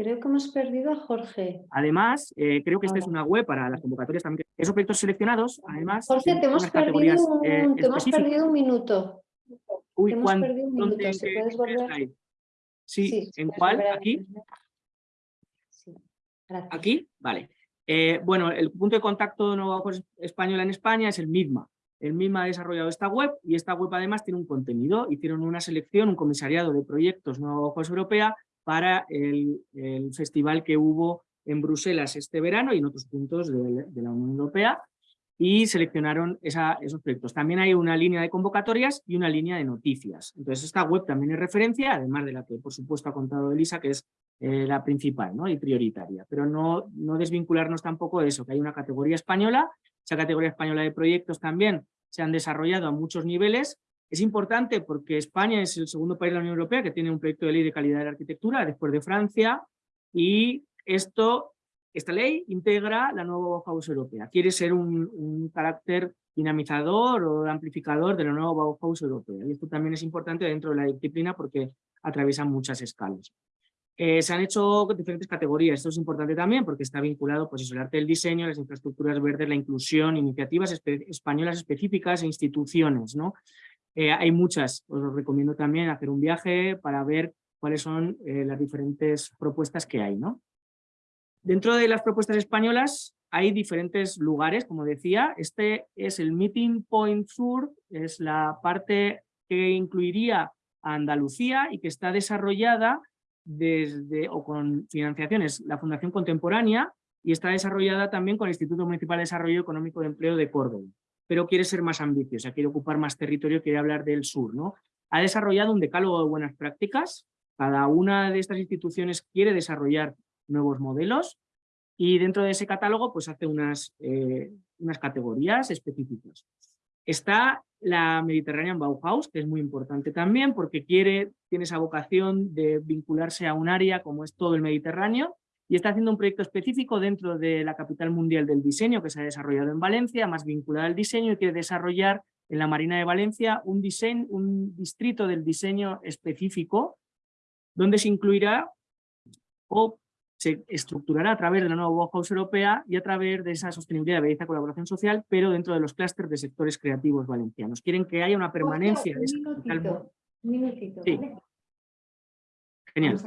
Creo que hemos perdido a Jorge. Además, eh, creo que esta es una web para las convocatorias también. Esos proyectos seleccionados, además... Jorge, te hemos, perdido un, eh, te hemos perdido un minuto. Uy, te hemos perdido un minuto. puedes volver? Sí, ¿en cuál? ¿Aquí? Sí, ¿Aquí? Vale. Eh, bueno, el punto de contacto de Nueva Española en España es el MIDMA. el MIMA ha desarrollado esta web y esta web además tiene un contenido. Hicieron una selección, un comisariado de proyectos Nueva Ojos Europea para el, festival que hubo en Bruselas este verano y en otros puntos de, la Unión Europea y seleccionaron esos proyectos. También hay una línea de convocatorias y una línea de noticias. Entonces esta web también es referencia, además de la que por supuesto ha contado Elisa, que es eh, la principal y prioritaria. Pero no, no desvincularnos tampoco de eso, que hay una categoría española, esa categoría española de proyectos también se han desarrollado a muchos niveles. Es importante porque España es el segundo país de la Unión Europea que tiene un proyecto de ley de calidad de la arquitectura, después de Francia, y esto esta ley integra la nueva Bauhaus europea, quiere ser un, un carácter dinamizador o amplificador de la nueva Bauhaus europea. Y esto también es importante dentro de la disciplina porque atraviesa muchas escalas. Eh, se han hecho diferentes categorías, esto es importante también porque está vinculado pues, el arte del diseño, las infraestructuras verdes, la inclusión, iniciativas espe españolas específicas e instituciones. ¿no? Eh, hay muchas, os recomiendo también hacer un viaje para ver cuáles son eh, las diferentes propuestas que hay. ¿no? Dentro de las propuestas españolas hay diferentes lugares, como decía. Este es el Meeting Point Sur, es la parte que incluiría a Andalucía y que está desarrollada desde, o con financiaciones, la Fundación Contemporánea y está desarrollada también con el Instituto Municipal de Desarrollo Económico de Empleo de Córdoba, pero quiere ser más ambiciosa, quiere ocupar más territorio, quiere hablar del sur. ¿no? Ha desarrollado un decálogo de buenas prácticas, cada una de estas instituciones quiere desarrollar nuevos modelos y dentro de ese catálogo pues hace unas, eh, unas categorías específicas. Está la Mediterranean Bauhaus, que es muy importante también porque quiere, tiene esa vocación de vincularse a un área como es todo el Mediterráneo y está haciendo un proyecto específico dentro de la capital mundial del diseño que se ha desarrollado en Valencia, más vinculada al diseño y quiere desarrollar en la Marina de Valencia un, diseño, un distrito del diseño específico donde se incluirá o se estructurará a través de la nueva Bauhaus europea y a través de esa sostenibilidad, belleza, colaboración social, pero dentro de los clústeres de sectores creativos valencianos. Quieren que haya una permanencia de esa minutito, sí. Genial.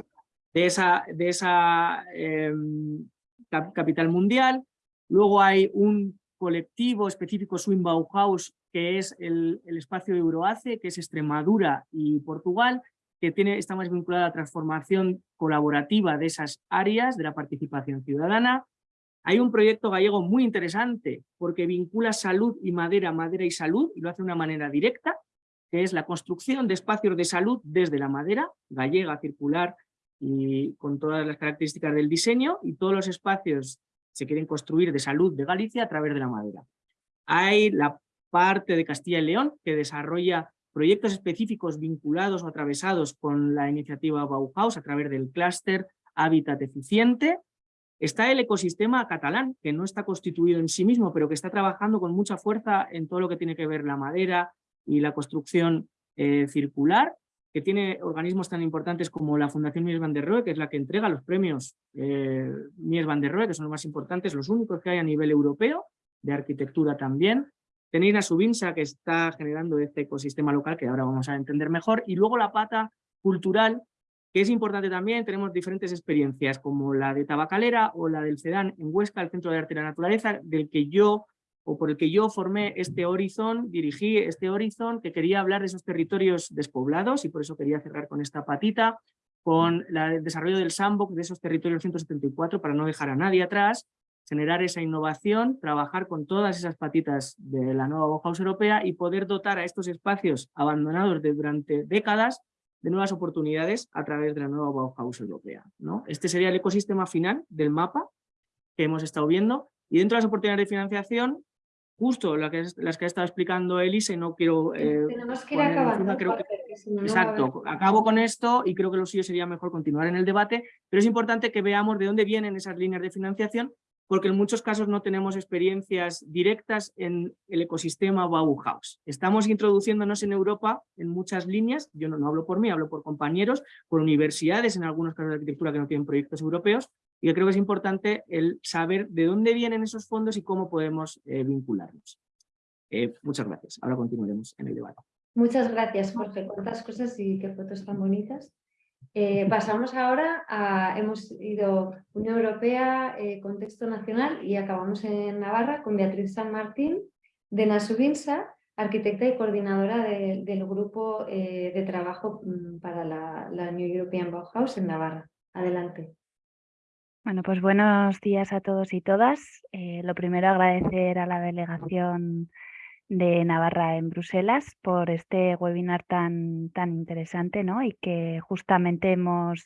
De esa, de esa eh, capital mundial. Luego hay un colectivo específico Swing Bauhaus, que es el, el espacio Euroace, que es Extremadura y Portugal, que tiene, está más vinculada a la transformación colaborativa de esas áreas de la participación ciudadana. Hay un proyecto gallego muy interesante porque vincula salud y madera, madera y salud, y lo hace de una manera directa, que es la construcción de espacios de salud desde la madera, gallega, circular y con todas las características del diseño, y todos los espacios se quieren construir de salud de Galicia a través de la madera. Hay la parte de Castilla y León que desarrolla proyectos específicos vinculados o atravesados con la iniciativa Bauhaus a través del clúster Hábitat Eficiente. Está el ecosistema catalán, que no está constituido en sí mismo, pero que está trabajando con mucha fuerza en todo lo que tiene que ver la madera y la construcción eh, circular, que tiene organismos tan importantes como la Fundación Mies van der Rohe, que es la que entrega los premios eh, Mies van der Rohe, que son los más importantes, los únicos que hay a nivel europeo, de arquitectura también, Tenéis a Subinsa que está generando este ecosistema local que ahora vamos a entender mejor. Y luego la pata cultural que es importante también, tenemos diferentes experiencias como la de Tabacalera o la del CEDAN en Huesca, el Centro de Arte y la Naturaleza, del que yo o por el que yo formé este horizon, dirigí este horizon que quería hablar de esos territorios despoblados y por eso quería cerrar con esta patita, con el desarrollo del sandbox de esos territorios 174 para no dejar a nadie atrás generar esa innovación, trabajar con todas esas patitas de la nueva Bauhaus europea y poder dotar a estos espacios abandonados de, durante décadas de nuevas oportunidades a través de la nueva Bauhaus europea. ¿no? Este sería el ecosistema final del mapa que hemos estado viendo y dentro de las oportunidades de financiación, justo las que, las que ha estado explicando Elise, no quiero... Eh, Tenemos que ir acabando. Creo que, exacto, acabo con esto y creo que lo suyo sería mejor continuar en el debate, pero es importante que veamos de dónde vienen esas líneas de financiación porque en muchos casos no tenemos experiencias directas en el ecosistema Bauhaus. Estamos introduciéndonos en Europa en muchas líneas, yo no, hablo por mí, hablo por compañeros, por universidades, en algunos casos de arquitectura que no tienen proyectos europeos, yo creo que es importante el saber de dónde vienen esos fondos y cómo podemos eh, vincularnos. Eh, muchas gracias. Ahora continuaremos en el debate. Muchas gracias, Jorge. Cuántas cosas y qué fotos tan bonitas. Eh, pasamos ahora a, hemos ido Unión Europea, eh, contexto nacional y acabamos en Navarra con Beatriz San Martín de Nasubinsa arquitecta y coordinadora del grupo de trabajo mm, para la, la New European Bauhaus en Navarra. Adelante. Bueno, pues buenos días a todos y todas. Eh, lo primero agradecer a la delegación de Navarra en Bruselas por este webinar tan, tan interesante ¿no? y que justamente hemos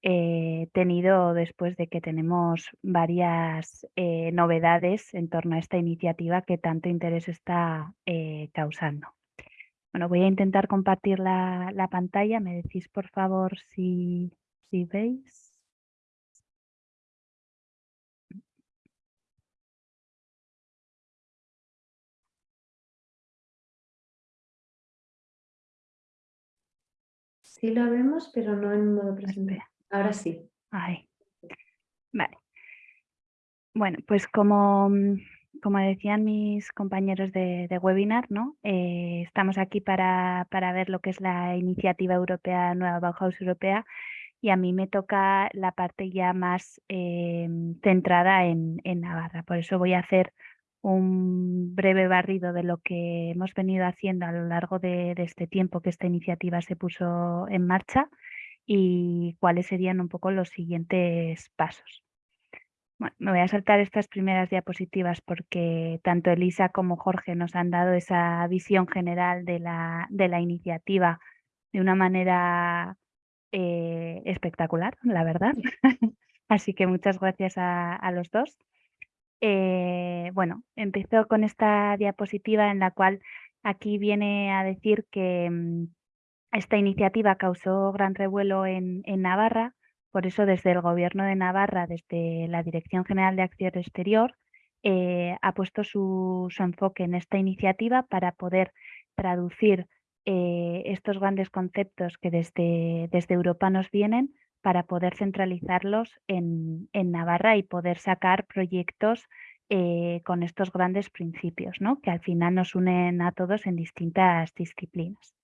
eh, tenido después de que tenemos varias eh, novedades en torno a esta iniciativa que tanto interés está causando. Bueno, voy a intentar compartir la, la, pantalla. Me decís por favor si, si veis. Sí lo vemos, pero no en modo presente. Ahora sí. Vale. Bueno, pues como, mm, como decían mis compañeros de, webinar, ¿no? Eh, estamos aquí para, ver lo que es la iniciativa europea, Nueva Bauhaus Europea, y a mí me toca la parte ya más eh, centrada en, en Navarra. Por eso voy a hacer un breve barrido de lo que hemos venido haciendo a lo largo de, este tiempo que esta iniciativa se puso en marcha y cuáles serían un poco los siguientes pasos. Bueno, me voy a saltar estas primeras diapositivas porque tanto Elisa como Jorge nos han dado esa visión general de la, de la iniciativa de una manera eh, espectacular, la verdad. Así que muchas gracias a los dos. Eh, bueno, empezó con esta diapositiva en la cual aquí viene a decir que mm, esta iniciativa causó gran revuelo en, Navarra, por eso desde el Gobierno de Navarra, desde la Dirección General de Acción Exterior, eh, ha puesto su, enfoque en esta iniciativa para poder traducir eh, estos grandes conceptos que desde Europa nos vienen para poder centralizarlos en, Navarra y poder sacar proyectos eh, con estos grandes principios, ¿no? que al final nos unen a todos en distintas disciplinas.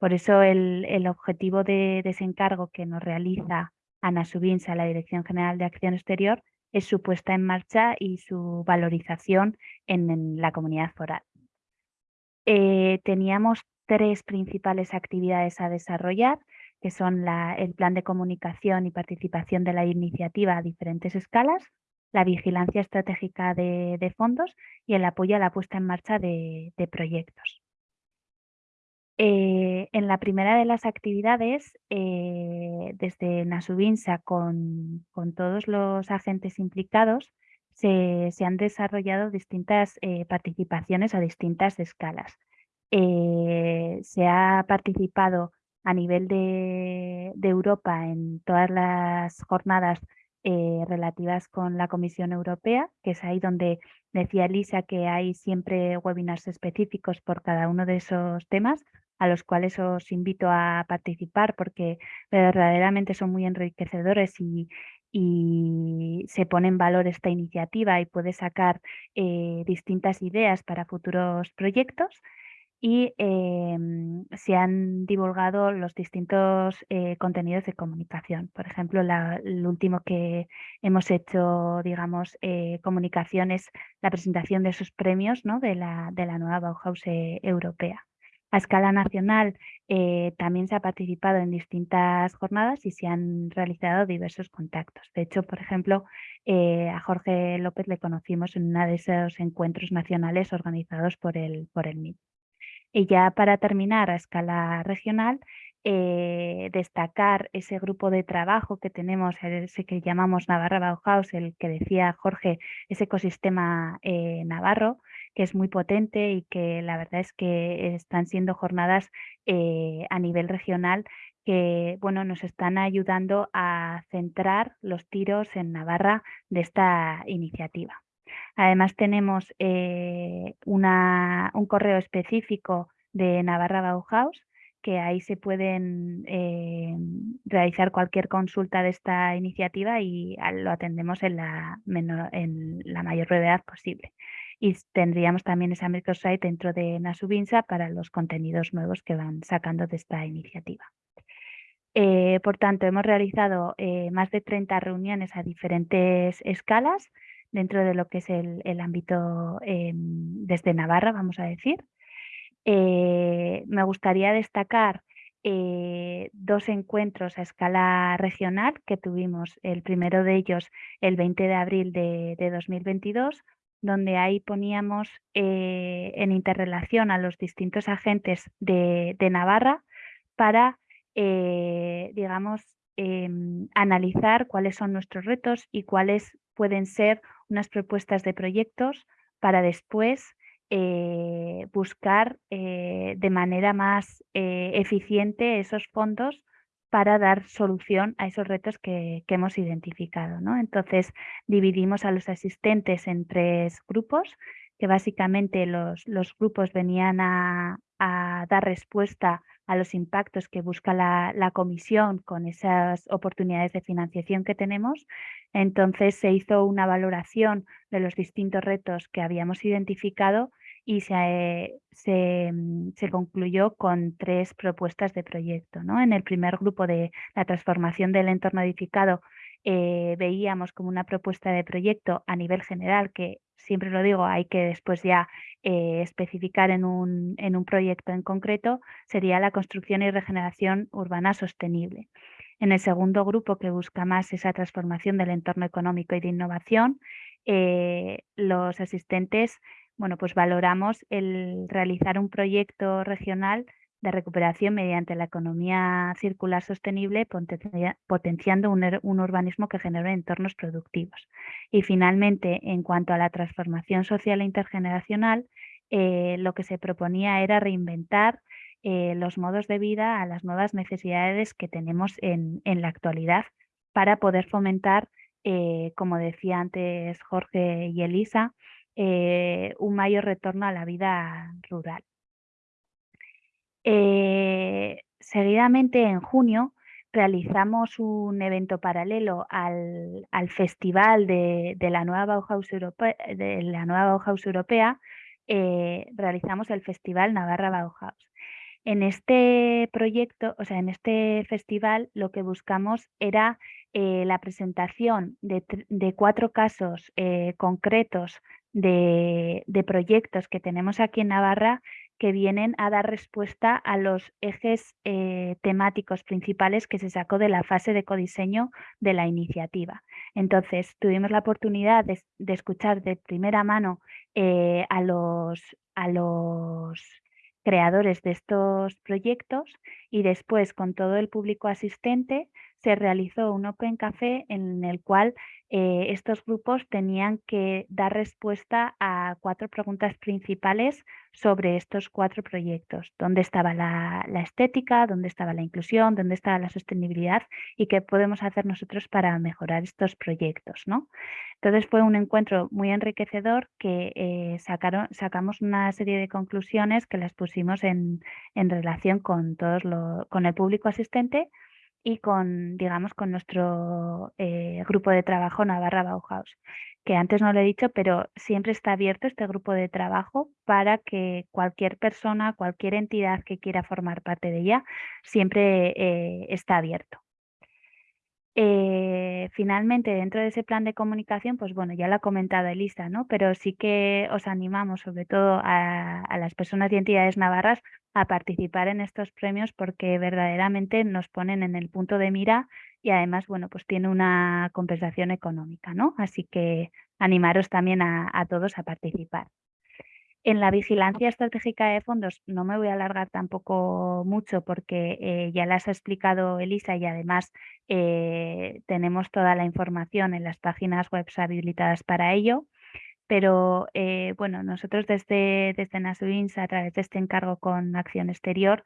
Por eso el, objetivo de desencargo que nos realiza Ana Subinsa, la Dirección General de Acción Exterior, es su puesta en marcha y su valorización en, la comunidad foral. Eh, teníamos tres principales actividades a desarrollar que son el plan de comunicación y participación de la iniciativa a diferentes escalas, la vigilancia estratégica de, fondos y el apoyo a la puesta en marcha de, proyectos. Eh, en la primera de las actividades, eh, desde Nasubinsa con, todos los agentes implicados, se, han desarrollado distintas eh, participaciones a distintas escalas. se ha participado a nivel de, Europa en todas las jornadas eh, relativas con la Comisión Europea, que es ahí donde decía Elisa que hay siempre webinars específicos por cada uno de esos temas, a los cuales os invito a participar porque verdaderamente son muy enriquecedores y, se pone en valor esta iniciativa y puede sacar eh, distintas ideas para futuros proyectos y em, se han divulgado los distintos eh, contenidos de comunicación. Por ejemplo, el último que hemos hecho, digamos, eh, comunicación es la presentación de esos premios ¿no? de, la, de la nueva Bauhaus eh, europea. A escala nacional también se ha participado en distintas jornadas y se han realizado diversos contactos. De hecho, por ejemplo, a Jorge López le conocimos en uno de esos encuentros nacionales organizados por el, por el MIT. Y ya para terminar a escala regional, eh, destacar ese grupo de trabajo que tenemos, ese que llamamos Navarra Bauhaus, el que decía Jorge, ese ecosistema eh, navarro, que es muy potente y que la verdad es que están siendo jornadas eh, a nivel regional que bueno, nos están ayudando a centrar los tiros en Navarra de esta iniciativa. Además tenemos eh, un correo específico de Navarra Bauhaus, que ahí se pueden eh, realizar cualquier consulta de esta iniciativa y lo atendemos en la, en la mayor brevedad posible. Y tendríamos también esa microsite dentro de Nasubinsa para los contenidos nuevos que van sacando de esta iniciativa. Eh, por tanto, hemos realizado más de 30 reuniones a diferentes escalas dentro de lo que es el, ámbito em, desde Navarra, vamos a decir. Eh, me gustaría destacar eh, dos encuentros a escala regional que tuvimos, el primero de ellos el 20 de abril de, 2022, donde ahí poníamos eh, en interrelación a los distintos agentes de, Navarra para, digamos, em, analizar cuáles son nuestros retos y cuáles pueden ser unas propuestas de proyectos para después eh, buscar eh, de manera más eh, eficiente esos fondos para dar solución a esos retos que, hemos identificado. ¿no? Entonces, dividimos a los asistentes en tres grupos, que básicamente los, grupos venían a, dar respuesta los impactos que busca la, la, comisión con esas oportunidades de financiación que tenemos. Entonces se hizo una valoración de los distintos retos que habíamos identificado y se, mm, se, concluyó con tres propuestas de proyecto. ¿no? En el primer grupo de la transformación del entorno edificado eh, veíamos como una propuesta de proyecto a nivel general, que siempre lo digo, hay que después ya eh, especificar en un, en un proyecto en concreto, sería la construcción y regeneración urbana sostenible. En el segundo grupo, que busca más esa transformación del entorno económico y de innovación, eh, los asistentes bueno, pues valoramos el realizar un proyecto regional de recuperación mediante la economía circular sostenible, potenciando un, urbanismo que genere entornos productivos. Y finalmente, en cuanto a la transformación social e intergeneracional, eh, lo que se proponía era reinventar eh, los modos de vida a las nuevas necesidades que tenemos en, la actualidad para poder fomentar, eh, como decía antes Jorge y Elisa, un mayor retorno a la vida rural. Eh, seguidamente, en junio, realizamos un evento paralelo al, festival de, la nueva Bauhaus, de la nueva Bauhaus Europea, eh, realizamos el Festival Navarra Bauhaus. En este proyecto, o sea, en este festival, lo que buscamos era la presentación de, cuatro casos concretos de, proyectos que tenemos aquí en Navarra que vienen a dar respuesta a los ejes eh, temáticos principales que se sacó de la fase de codiseño de la iniciativa. Entonces, tuvimos la oportunidad de, escuchar de primera mano eh, a, los, a los creadores de estos proyectos y después con todo el público asistente se realizó un Open Café en el cual eh, estos grupos tenían que dar respuesta a cuatro preguntas principales sobre estos cuatro proyectos. ¿Dónde estaba la, estética? ¿Dónde estaba la inclusión? ¿Dónde estaba la sostenibilidad? ¿Y qué podemos hacer nosotros para mejorar estos proyectos? ¿no? Entonces fue un encuentro muy enriquecedor que eh, sacaron, sacamos una serie de conclusiones que las pusimos en, en relación con, todos con el público asistente y con, digamos, con nuestro eh, grupo de trabajo Navarra Bauhaus, que antes no lo he dicho, pero siempre está abierto este grupo de trabajo para que cualquier persona, cualquier entidad que quiera formar parte de ella, siempre eh, está abierto. Eh, finalmente, dentro de ese plan de comunicación, pues bueno, ya lo ha comentado Elisa, ¿no? Pero sí que os animamos, sobre todo a, las personas y entidades navarras, a participar en estos premios porque verdaderamente nos ponen en el punto de mira y además, bueno, pues tiene una compensación económica, ¿no? Así que animaros también a todos a participar. En la vigilancia estratégica de fondos no me voy a alargar tampoco mucho porque eh, ya las ha explicado Elisa y además eh, tenemos toda la información en las páginas web habilitadas para ello. Pero eh, bueno, nosotros desde, desde Nasubins, a través de este encargo con acción exterior,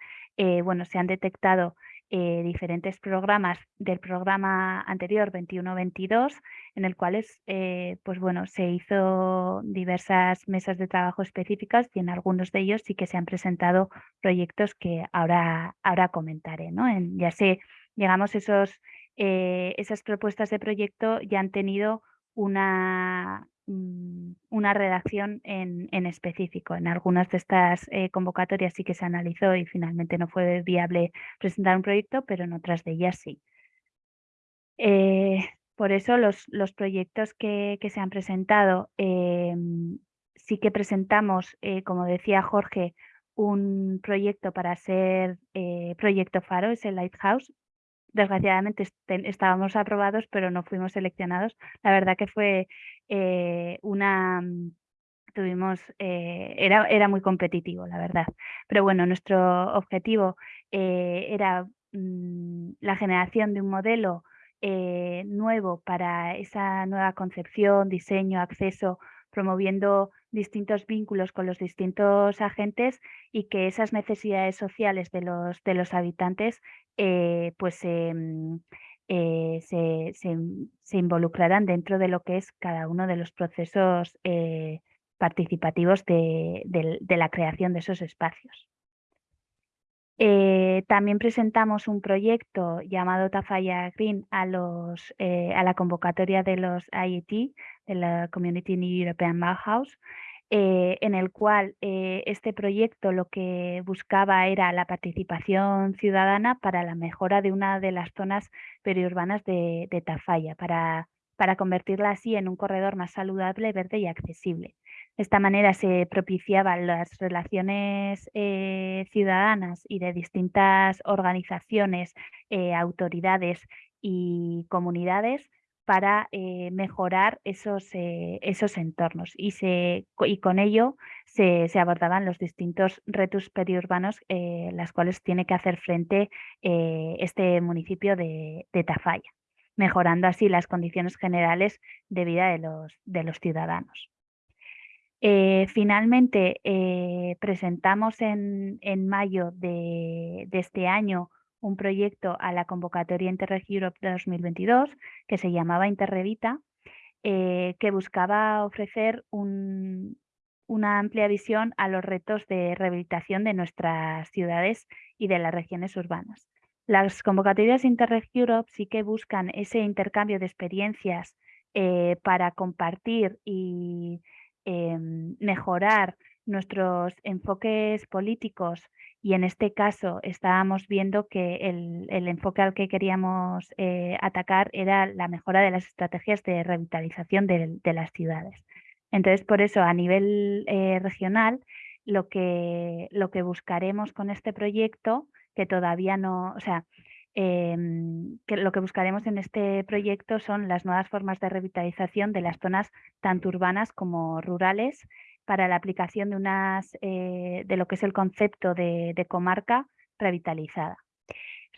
bueno, se han detectado eh, diferentes programas del programa anterior 21-22 en el cual eh, pues bueno, se hizo diversas mesas de trabajo específicas y en algunos de ellos sí que se han presentado proyectos que ahora, ahora comentaré. ¿no? En, ya sé, digamos, esos, eh, esas propuestas de proyecto ya han tenido una, Mm, una redacción en, específico. En algunas de estas eh, convocatorias sí que se analizó y finalmente no fue viable presentar un proyecto, pero en otras de ellas sí. Eh, por eso los, los proyectos que, se han presentado, em, sí que presentamos, eh, como decía Jorge, un proyecto para ser eh, proyecto Faro, es el Lighthouse. Desgraciadamente estábamos aprobados, pero no fuimos seleccionados. La verdad que fue eh, una... Mm, tuvimos, eh, era, era muy competitivo, la verdad. Pero bueno, nuestro objetivo era mm, la generación de un modelo nuevo para esa nueva concepción, diseño, acceso, promoviendo distintos vínculos con los distintos agentes y que esas necesidades sociales de los, de los habitantes eh, pues em, eh, se, se, involucrarán dentro de lo que es cada uno de los procesos eh, participativos de, la creación de esos espacios. También presentamos un proyecto llamado Tafalla Green a la convocatoria de los IET, de la Community New European Bauhaus, eh, en el cual este proyecto lo que buscaba era la participación ciudadana para la mejora de una de las zonas periurbanas de, Tafalla, para, para convertirla así en un corredor más saludable, verde y accesible. De esta manera se propiciaban las relaciones eh, ciudadanas y de distintas organizaciones, eh, autoridades y comunidades para eh, mejorar esos, esos entornos y, se, y, con ello se, abordaban los distintos retos periurbanos las cuales tiene que hacer frente este municipio de, de, Tafalla, mejorando así las condiciones generales de vida de los, de los ciudadanos. Eh, finalmente, eh, presentamos en, mayo de, este año un proyecto a la convocatoria Interreg Europe 2022 que se llamaba Interrevita, eh, que buscaba ofrecer una amplia visión a los retos de rehabilitación de nuestras ciudades y de las regiones urbanas. Las convocatorias Interreg Europe sí que buscan ese intercambio de experiencias para compartir y Em, mejorar nuestros enfoques políticos y en este caso estábamos viendo que el, enfoque al que queríamos eh, atacar era la mejora de las estrategias de revitalización de, las ciudades. Entonces, por eso a nivel eh, regional, lo que, lo que buscaremos con este proyecto, que todavía no, o sea, Em, que lo que buscaremos en este proyecto son las nuevas formas de revitalización de las zonas tanto urbanas como rurales para la aplicación de, unas, eh, de lo que es el concepto de, comarca revitalizada.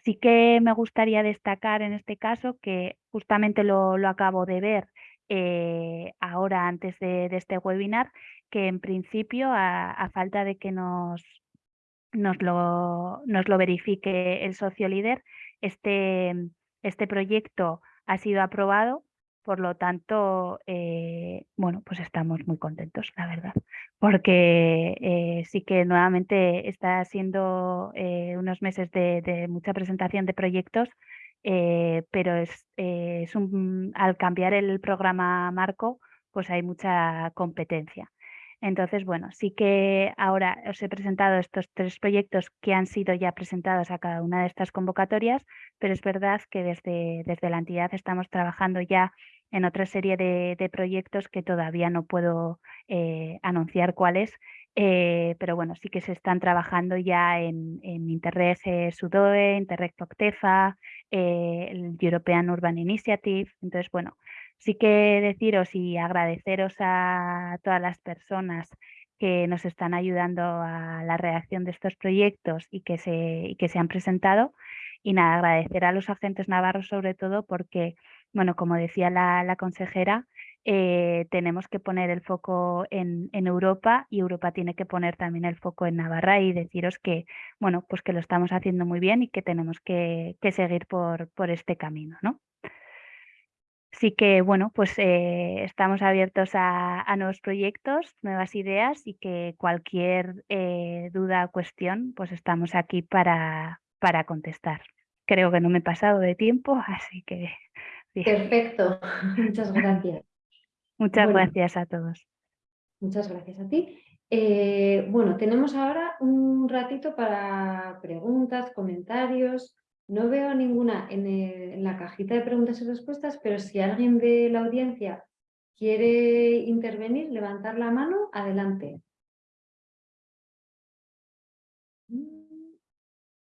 Sí que me gustaría destacar en este caso que justamente lo, acabo de ver eh, ahora antes de, este webinar, que en principio a, falta de que nos, nos, lo, nos lo verifique el socio líder, este, este proyecto ha sido aprobado, por lo tanto, eh, bueno, pues estamos muy contentos, la verdad, porque eh, sí que nuevamente está siendo eh, unos meses de, mucha presentación de proyectos, pero es, es un, al cambiar el programa marco, pues hay mucha competencia. Entonces, bueno, sí que ahora os he presentado estos tres proyectos que han sido ya presentados a cada una de estas convocatorias, pero es verdad que desde, desde la entidad estamos trabajando ya en otra serie de, proyectos que todavía no puedo eh, anunciar cuáles, eh, pero bueno, sí que se están trabajando ya en, Interreg eh, Sudoe, Interreg Octefa, el European Urban Initiative, entonces bueno, Sí que deciros y agradeceros a todas las personas que nos están ayudando a la reacción de estos proyectos y que se, que se han presentado. Y nada, agradecer a los agentes navarros sobre todo porque, bueno, como decía la, consejera, eh, tenemos que poner el foco en, Europa y Europa tiene que poner también el foco en Navarra y deciros que, bueno, pues que lo estamos haciendo muy bien y que tenemos que, seguir por, por este camino, ¿no? Así que, bueno, pues eh, estamos abiertos a, nuevos proyectos, nuevas ideas y que cualquier eh, duda o cuestión, pues estamos aquí para, para contestar. Creo que no me he pasado de tiempo, así que... Perfecto, muchas gracias. Muchas gracias a todos. Muchas gracias a ti. Eh, bueno, tenemos ahora un ratito para preguntas, comentarios, no veo ninguna en, la cajita de preguntas y respuestas, pero si alguien de la audiencia quiere intervenir, levantar la mano, adelante.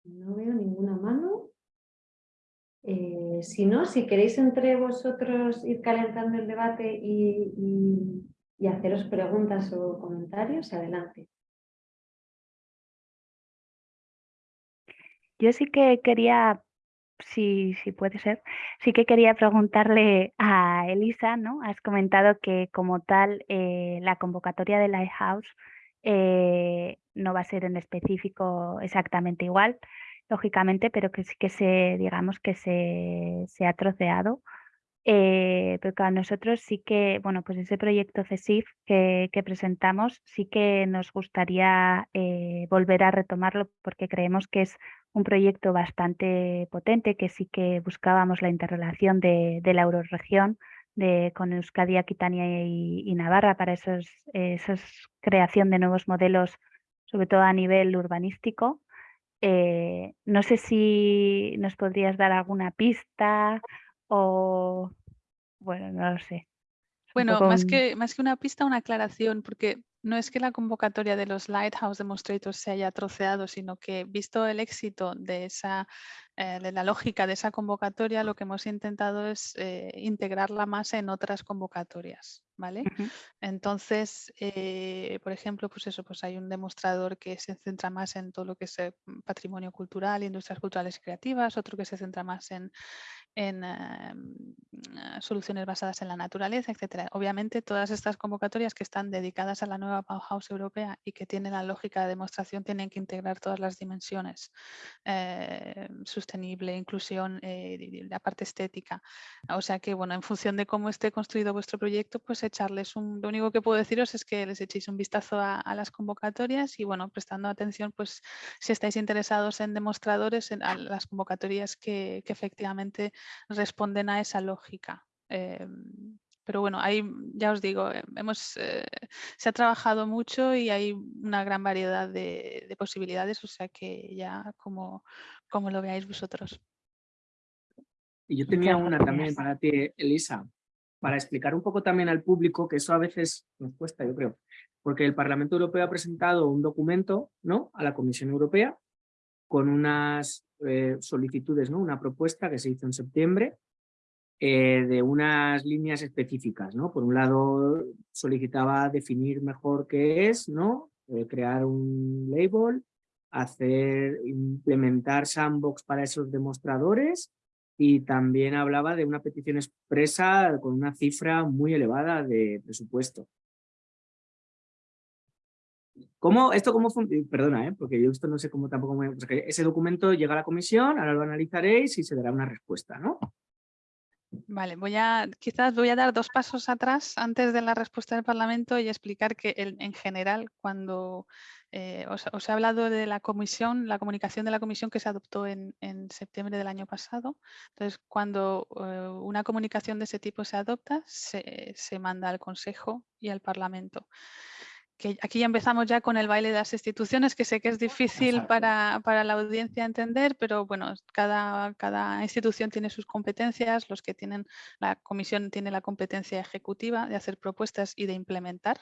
no veo ninguna mano. Eh, si no, si queréis entre vosotros ir calentando el debate y, y haceros preguntas o comentarios, adelante. Yo sí que quería, si, si puede ser, sí que quería preguntarle a Elisa, ¿no? Has comentado que como tal eh, la convocatoria de Lighthouse eh, no va a ser en específico exactamente igual, lógicamente, pero que sí que se, digamos que se, se ha troceado. Eh, pero a nosotros sí que, bueno, pues ese proyecto CESIF que, presentamos sí que nos gustaría eh, volver a retomarlo porque creemos que es un proyecto bastante potente, que sí que buscábamos la interrelación de, la euroregión de, con Euskadi, Aquitania y, y Navarra para esos, esos creación de nuevos modelos, sobre todo a nivel urbanístico. Eh, no sé si nos podrías dar alguna pista o, bueno, no lo sé. Bueno, más que, más que una pista, una aclaración, porque no es que la convocatoria de los Lighthouse Demonstrators se haya troceado, sino que visto el éxito de, esa, eh, de la lógica de esa convocatoria, lo que hemos intentado es eh, integrarla más en otras convocatorias. ¿vale? Entonces, eh, por ejemplo, pues eso, pues hay un demostrador que se centra más en todo lo que es patrimonio cultural, industrias culturales y creativas, otro que se centra más en, en soluciones basadas en la naturaleza, etcétera. Obviamente, todas estas convocatorias que están dedicadas a la nueva Bauhaus europea y que tienen la lógica de demostración tienen que integrar todas las dimensiones, sostenible, inclusión, la parte estética. O sea que, bueno, en función de cómo esté construido vuestro proyecto, pues echarles un... Lo único que puedo deciros es que les echéis un vistazo a, las convocatorias y, bueno, prestando atención, pues si estáis interesados en demostradores, en las convocatorias que, efectivamente responden a esa lógica. Em, pero bueno, ahí ya os digo, eh, hemos, eh, se ha trabajado mucho y hay una gran variedad de, de posibilidades, o sea que ya como, como lo veáis vosotros. Y yo tenía una también para ti, Elisa, para explicar un poco también al público, que eso a veces nos cuesta, yo creo, porque el Parlamento Europeo ha presentado un documento ¿no? a la Comisión Europea con unas eh, solicitudes, ¿no? una propuesta que se hizo en septiembre eh, de unas líneas específicas. ¿no? Por un lado, solicitaba definir mejor qué es, ¿no? Eh, crear un label, hacer, implementar sandbox para esos demostradores y también hablaba de una petición expresa con una cifra muy elevada de presupuesto. ¿Cómo, esto cómo Perdona, ¿eh? porque yo esto no sé cómo tampoco... ese documento llega a la comisión, ahora lo analizaréis y se dará una respuesta, ¿no? Vale, voy a, quizás voy a dar dos pasos atrás antes de la respuesta del Parlamento y explicar que en general cuando eh, os, he hablado de la comisión, la comunicación de la comisión que se adoptó en, septiembre del año pasado. Entonces, cuando eh, una comunicación de ese tipo se adopta, se, manda al Consejo y al Parlamento. Que aquí ya empezamos ya con el baile de las instituciones, que sé que es difícil para, para, la audiencia entender, pero bueno, cada, cada institución tiene sus competencias, los que tienen, la comisión tiene la competencia ejecutiva de hacer propuestas y de implementar.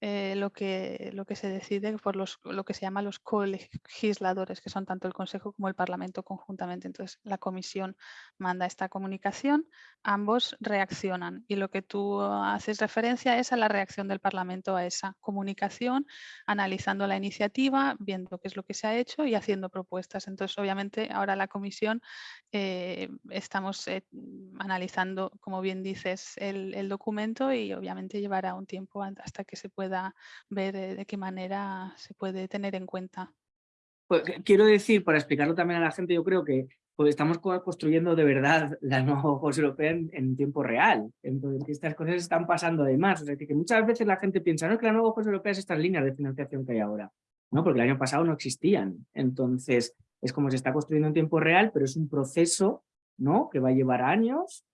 Eh, lo, que, lo que se decide por los, lo que se llama los colegisladores, que son tanto el Consejo como el Parlamento conjuntamente. Entonces, la Comisión manda esta comunicación, ambos reaccionan y lo que tú haces referencia es a la reacción del Parlamento a esa comunicación, analizando la iniciativa, viendo qué es lo que se ha hecho y haciendo propuestas. Entonces, obviamente, ahora la Comisión eh, estamos eh, analizando, como bien dices, el, el documento y obviamente llevará un tiempo hasta que se pueda ver de, qué manera se puede tener en cuenta. Pues, quiero decir, para explicarlo también a la gente, yo creo que pues, estamos construyendo de verdad la nueva Juegos Europea en, tiempo real. Entonces, estas cosas están pasando además. O sea, que muchas veces la gente piensa, no, que la nueva Juegos Europea es estas líneas de financiación que hay ahora. No, porque el año pasado no existían. Entonces, es como se está construyendo en tiempo real, pero es un proceso ¿no? que va a llevar años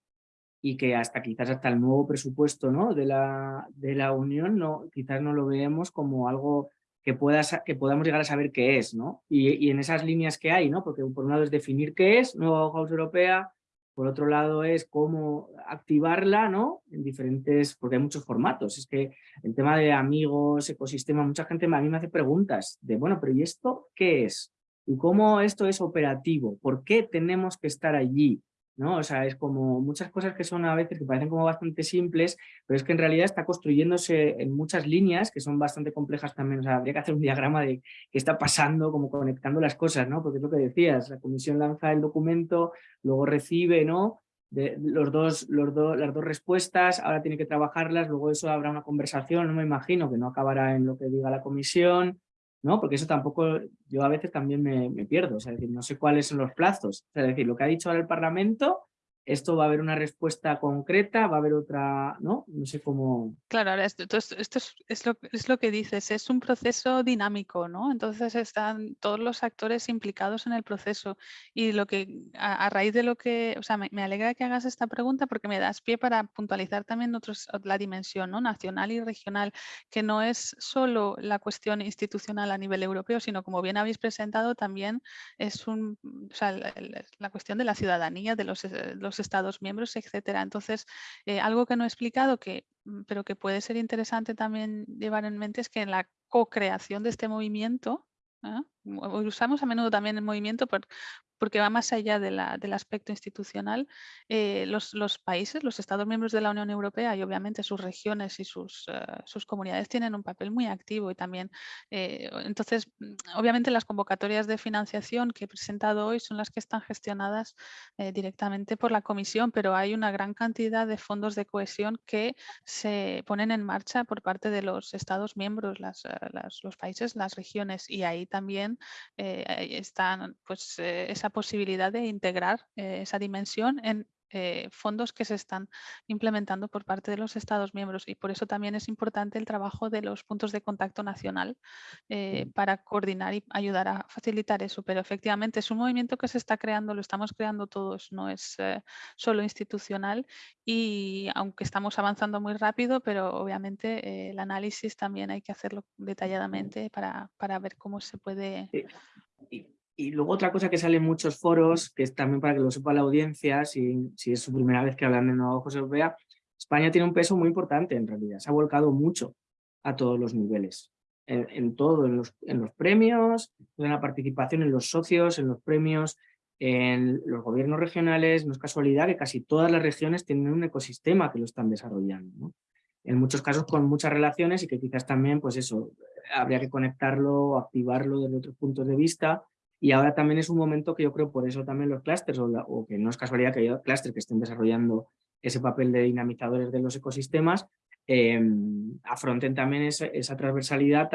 y que hasta quizás hasta el nuevo presupuesto ¿no? de, la, de la Unión no, quizás no lo veamos como algo que, pueda, que podamos llegar a saber qué es, ¿no? Y, en esas líneas que hay, ¿no? Porque por un lado es definir qué es, nueva House Europea, por otro lado es cómo activarla, ¿no? En diferentes, porque hay muchos formatos. Es que el tema de amigos, ecosistema, mucha gente a mí me hace preguntas de, bueno, pero ¿y esto qué es? y cómo esto es operativo, por qué tenemos que estar allí, ¿no? O sea, es como muchas cosas que son a veces que parecen como bastante simples, pero es que en realidad está construyéndose en muchas líneas que son bastante complejas también. O sea, habría que hacer un diagrama de qué está pasando, como conectando las cosas, ¿no? Porque es lo que decías, la comisión lanza el documento, luego recibe, ¿no? Los dos, los las dos respuestas, ahora tiene que trabajarlas, luego eso habrá una conversación, no me imagino que no acabará en lo que diga la comisión, ¿no? Porque eso tampoco, yo a veces también me, pierdo, o sea, es decir, no sé cuáles son los plazos, es decir, lo que ha dicho ahora el Parlamento esto va a haber una respuesta concreta, va a haber otra, ¿no? No sé cómo... Claro, ahora esto, esto, es, lo, es, lo, que dices, es un proceso dinámico, ¿no? Entonces están todos los actores implicados en el proceso y lo que, a, raíz de lo que, o sea, me, alegra que hagas esta pregunta porque me das pie para puntualizar también otros, la dimensión ¿no? nacional y regional, que no es solo la cuestión institucional a nivel europeo, sino como bien habéis presentado, también es un, o sea, la, la cuestión de la ciudadanía, de los, eh, los Estados miembros, etcétera. Entonces, eh, algo que no he explicado, que, mm, pero que puede ser interesante también llevar en mente es que en la co-creación de este movimiento, ¿ah? Usamos a menudo también el movimiento por, porque va más allá del aspecto institucional. Eh, los, países, los Estados miembros de la Unión Europea y obviamente sus regiones y sus, eh, comunidades tienen un papel muy activo y también, eh, entonces, mm, obviamente las convocatorias de financiación que he presentado hoy son las que están gestionadas directamente por la Comisión, pero hay una gran cantidad de fondos de cohesión que se ponen en marcha por parte de los Estados miembros, las, los países, las regiones y ahí también están pues, esa posibilidad de integrar eh, esa dimensión en eh, fondos que se están implementando por parte de los Estados miembros y por eso también es importante el trabajo de los puntos de contacto nacional eh, para coordinar y ayudar a facilitar eso. Pero efectivamente es un movimiento que se está creando, lo estamos creando todos, no es solo institucional y aunque estamos avanzando muy rápido, pero obviamente el análisis también hay que hacerlo detalladamente para, para ver cómo se puede y luego otra cosa que sale en muchos foros, que es también para que lo sepa la audiencia, si, si es su primera vez que hablan de Nueva José Europea, España tiene un peso muy importante en realidad, se ha volcado mucho a todos los niveles, en, todo, en los, en los premios, en la participación en los socios, en los premios, en los gobiernos regionales, no es casualidad que casi todas las regiones tienen un ecosistema que lo están desarrollando. En muchos casos con muchas relaciones y que quizás también, pues eso, habría que conectarlo, activarlo desde otros puntos de vista y ahora también es un momento que yo creo por eso también los clústeres, o, que no es casualidad que haya clústeres que estén desarrollando ese papel de dinamizadores de los ecosistemas, em, afronten también esa, transversalidad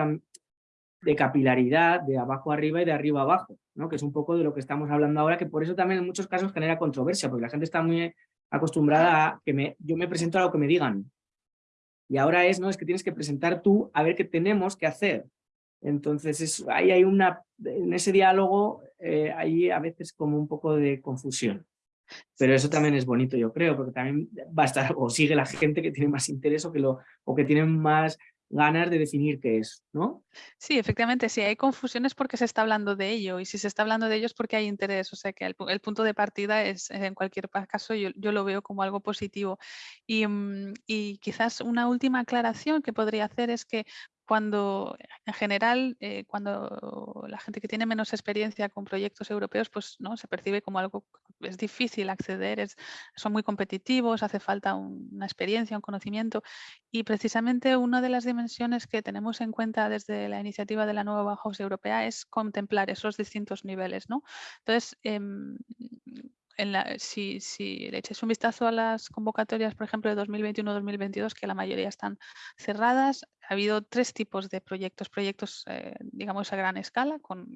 de capilaridad de abajo arriba y de arriba abajo, ¿no? que es un poco de lo que estamos hablando ahora, que por eso también en muchos casos genera controversia, porque la gente está muy acostumbrada a que me, yo me presento a lo que me digan. Y ahora es, no, es que tienes que presentar tú a ver qué tenemos que hacer. Entonces, ahí hay una, en ese diálogo, eh, hay a veces como un poco de confusión. Pero eso también es bonito, yo creo, porque también va a estar, o sigue la gente que tiene más interés o que, lo, o que tiene más ganas de definir qué es, ¿no? Sí, efectivamente, si hay confusiones porque se está hablando de ello y si se está hablando de ello es porque hay interés, o sea que el, punto de partida es, en cualquier caso, yo, lo veo como algo positivo. Y, mm, y, quizás una última aclaración que podría hacer es que cuando en general, eh, cuando la gente que tiene menos experiencia con proyectos europeos, pues no se percibe como algo es difícil acceder, es, son muy competitivos, hace falta una experiencia, un conocimiento y precisamente una de las dimensiones que tenemos en cuenta desde la iniciativa de la nueva Bauhaus Europea es contemplar esos distintos niveles. ¿no? Entonces, em, si, si, le echáis un vistazo a las convocatorias, por ejemplo, de 2021-2022, que la mayoría están cerradas, ha habido tres tipos de proyectos. Proyectos, eh, digamos, a gran escala, con,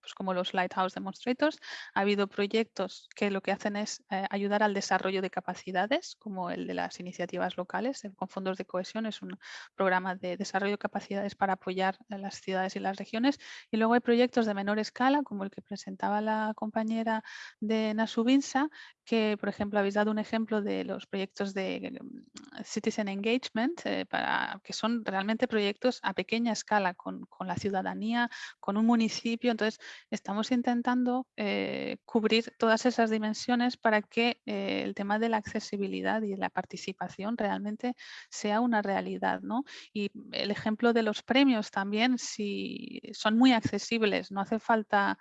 pues como los Lighthouse Demonstrators. Ha habido proyectos que lo que hacen es eh, ayudar al desarrollo de capacidades, como el de las iniciativas locales, con fondos de cohesión. Es un programa de desarrollo de capacidades para apoyar a las ciudades y las regiones. Y luego hay proyectos de menor escala, como el que presentaba la compañera de Nasubinsa, que, por ejemplo, habéis dado un ejemplo de los proyectos de mm, Citizen Engagement, eh, para, que son realmente proyectos a pequeña escala con, la ciudadanía, con un municipio. Entonces, estamos intentando eh, cubrir todas esas dimensiones para que eh, el tema de la accesibilidad y la participación realmente sea una realidad. ¿no? Y el ejemplo de los premios también, si son muy accesibles, no hace falta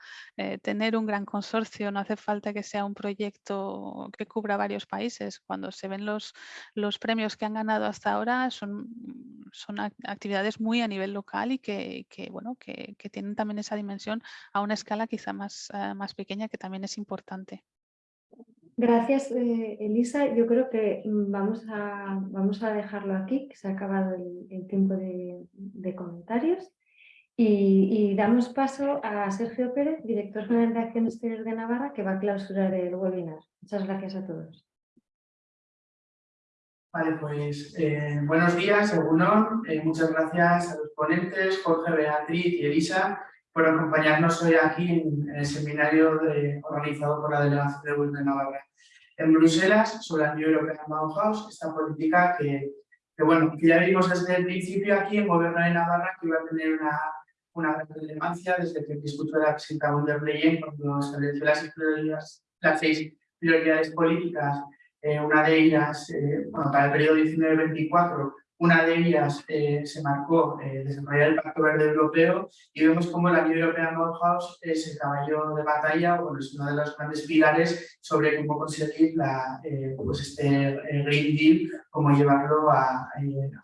tener un gran consorcio, no hace falta que sea un proyecto que cubra varios países. Cuando se ven los, premios que han ganado hasta ahora son, son actividades muy a nivel local y que, bueno, que, tienen también esa dimensión a una escala quizá más, eh, más pequeña que también es importante. Gracias, eh, Elisa. Yo creo que vamos a, vamos a dejarlo aquí, que se ha acabado el, tiempo de comentarios. Y, damos paso a Sergio Pérez, director general de Acción Exterior de Navarra, que va a clausurar el webinar. Muchas gracias a todos. Vale, pues eh, buenos días, según eh, muchas gracias a los ponentes, Jorge, Beatriz y Elisa, por acompañarnos hoy aquí en, el seminario organizado por la Delegación de Gobierno de Navarra. En Bruselas, sobre la Unión Europea Bauhaus, esta política que, bueno, que ya vimos desde el principio aquí en Gobierno de Navarra que iba a tener una una gran relevancia desde que de la presidenta von der cuando estableció las, las seis prioridades políticas, eh, una de ellas, eh, bueno, para el periodo 19-24, una de ellas eh, se marcó desarrollar el Pacto Verde Europeo y vemos cómo la Unión Europea House es el caballo de batalla, o es uno de los grandes pilares sobre cómo conseguir la, pues este Green Deal, cómo llevarlo a,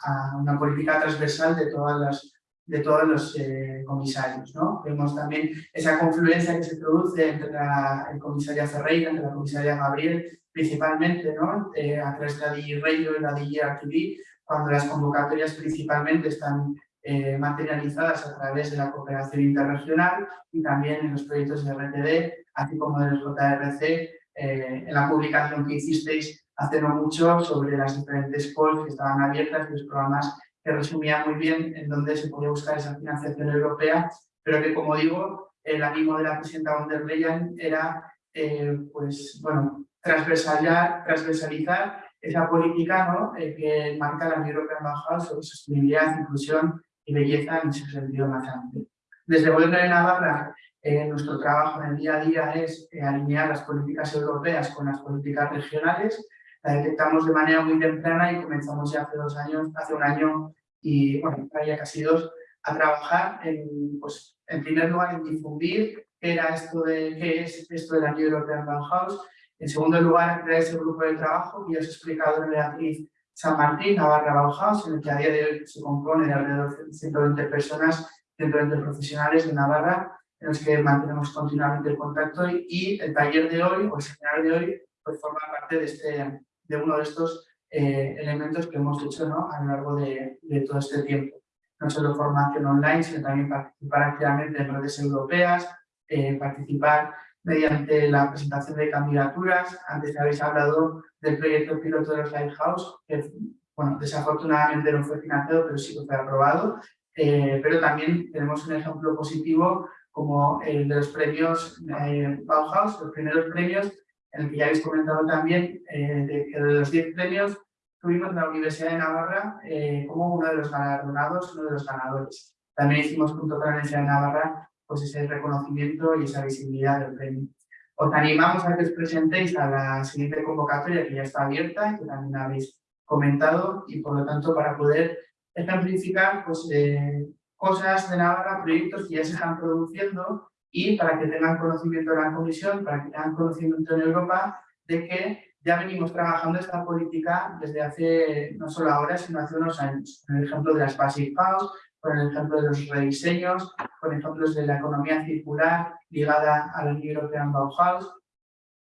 a una política transversal de todas las de todos los eh, comisarios. ¿no? Vemos también esa confluencia que se produce entre la el comisaria Ferreira, entre la comisaria Gabriel, principalmente ¿no? Eh, a través de la DG y la DG cuando las convocatorias principalmente están eh, materializadas a través de la cooperación interregional y también en los proyectos de RTD, así como de los JRC, en la publicación que hicisteis hace no mucho sobre las diferentes calls que estaban abiertas y los programas resumía muy bien en dónde se podía buscar esa financiación europea, pero que, como digo, el ánimo de la presidenta von der Leyen era eh, pues, bueno, transversalizar, esa política ¿no? Eh, que marca la Unión Europea Embajada sobre sostenibilidad, inclusión y belleza en ese sentido más amplio. Desde Gobierno de Navarra, eh, nuestro trabajo en el día a día es alinear las políticas europeas con las políticas regionales. La detectamos de manera muy temprana y comenzamos ya hace dos años, hace un año y bueno, ya casi dos, a trabajar en, pues, en primer lugar en difundir qué, era esto de, qué es esto de la Unión Europea Bauhaus, en segundo lugar a crear ese grupo de trabajo que ya os he explicado en Beatriz San Martín, Navarra Bauhaus, en el que a día de hoy se compone de alrededor de 120 personas, 120 profesionales de Navarra, en los que mantenemos continuamente el contacto y, el taller de hoy, o el seminario de hoy, pues forma parte de, este, de uno de estos eh, elementos que hemos hecho ¿no? a lo largo de, de, todo este tiempo. No solo formación online, sino también participar activamente en redes europeas, eh, participar mediante la presentación de candidaturas. Antes habéis hablado del proyecto piloto de los Lighthouse, que bueno, desafortunadamente no fue financiado, pero sí que fue aprobado. Eh, pero también tenemos un ejemplo positivo como el de los premios Bauhaus, los primeros premios en el que ya habéis comentado también eh, de que de los 10 premios tuvimos la Universidad de Navarra eh, como uno de los galardonados, uno de los ganadores. También hicimos junto con la Universidad de Navarra pues ese reconocimiento y esa visibilidad del premio. Os animamos a que os presentéis a la siguiente convocatoria que ya está abierta y que también habéis comentado y por lo tanto para poder ejemplificar pues, eh, cosas de Navarra, proyectos que ya se están produciendo y para que tengan conocimiento de la Comisión, para que tengan conocimiento en Europa de que ya venimos trabajando esta política desde hace, no solo ahora, sino hace unos años. El ejemplo de las Basic House, con el ejemplo de los rediseños, con ejemplos de la economía circular ligada a la Unión Europea Bauhaus,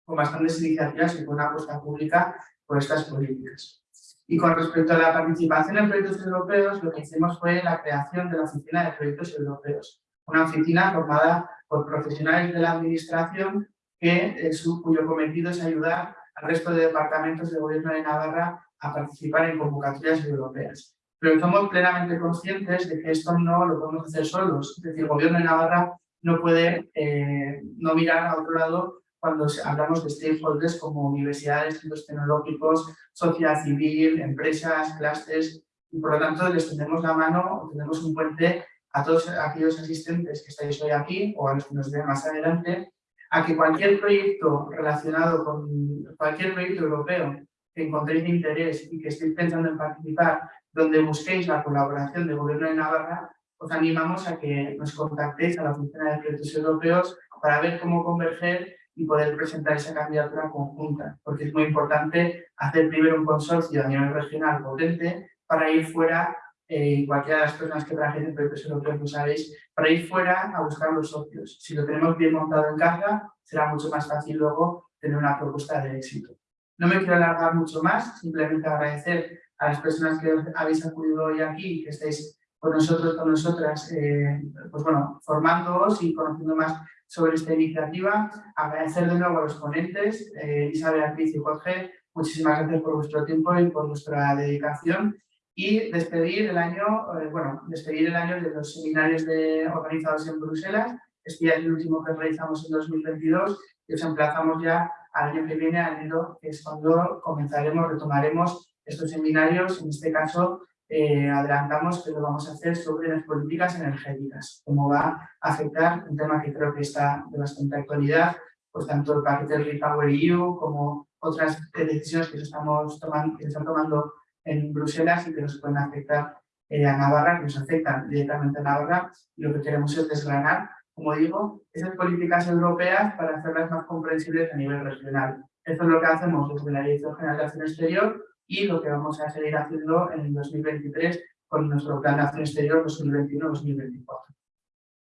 con bastantes iniciativas y con una apuesta pública por estas políticas. Y con respecto a la participación en proyectos europeos, lo que hicimos fue la creación de la Oficina de Proyectos Europeos, una oficina formada por profesionales de la administración que, eh, su, cuyo cometido es ayudar al resto de departamentos del gobierno de Navarra a participar en convocatorias europeas. Pero somos plenamente conscientes de que esto no lo podemos hacer solos. Es decir, el gobierno de Navarra no puede eh, no mirar a otro lado cuando hablamos de stakeholders como universidades, centros tecnológicos, sociedad civil, empresas, clústeres, y por lo tanto les tenemos la mano o tenemos un puente a todos aquellos asistentes que estáis hoy aquí o a los que nos vean más adelante, a que cualquier proyecto relacionado con cualquier proyecto europeo que encontréis de interés y que estéis pensando en participar, donde busquéis la colaboración del Gobierno de Navarra, os animamos a que nos contactéis a la Oficina de Proyectos Europeos para ver cómo converger y poder presentar esa candidatura conjunta, porque es muy importante hacer primero un consorcio a nivel regional potente para ir fuera, eh, cualquiera de las personas que trabajen en proyectos europeos lo sabéis, para ir fuera a buscar los socios. Si lo tenemos bien montado en casa, será mucho más fácil luego tener una propuesta de éxito. No me quiero alargar mucho más, simplemente agradecer a las personas que habéis acudido hoy aquí y que estáis con nosotros, con nosotras, eh, pues bueno, formándoos y conociendo más sobre esta iniciativa. Agradecer de nuevo a los ponentes, eh, Isabel, Beatriz y Jorge, muchísimas gracias por vuestro tiempo y por vuestra dedicación. Y despedir el año, eh, bueno, despedir el año de los seminarios de, organizados en Bruselas. Este ya es el último que realizamos en 2022 y os emplazamos ya al año que viene, al enero, que es cuando comenzaremos, retomaremos estos seminarios, en este caso eh, adelantamos que lo vamos a hacer sobre las políticas energéticas, cómo va a afectar un tema que creo que está de bastante actualidad, pues tanto el paquete del Repower EU como otras decisiones que, estamos tomando, que se están tomando en Bruselas y que nos pueden afectar eh, a Navarra, que nos afectan directamente a Navarra, y lo que queremos es desgranar, como digo, esas políticas europeas para hacerlas más comprensibles a nivel regional. Esto es lo que hacemos desde la Dirección General de Acción Exterior y lo que vamos a seguir haciendo en el 2023 con nuestro Plan de Acción Exterior 2021-2024.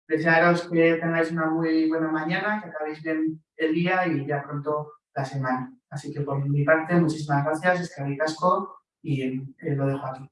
Desearos que tengáis una muy buena mañana, que acabéis bien el día y ya pronto la semana. Así que por mi parte, muchísimas gracias, es que y eh, lo dejo aquí.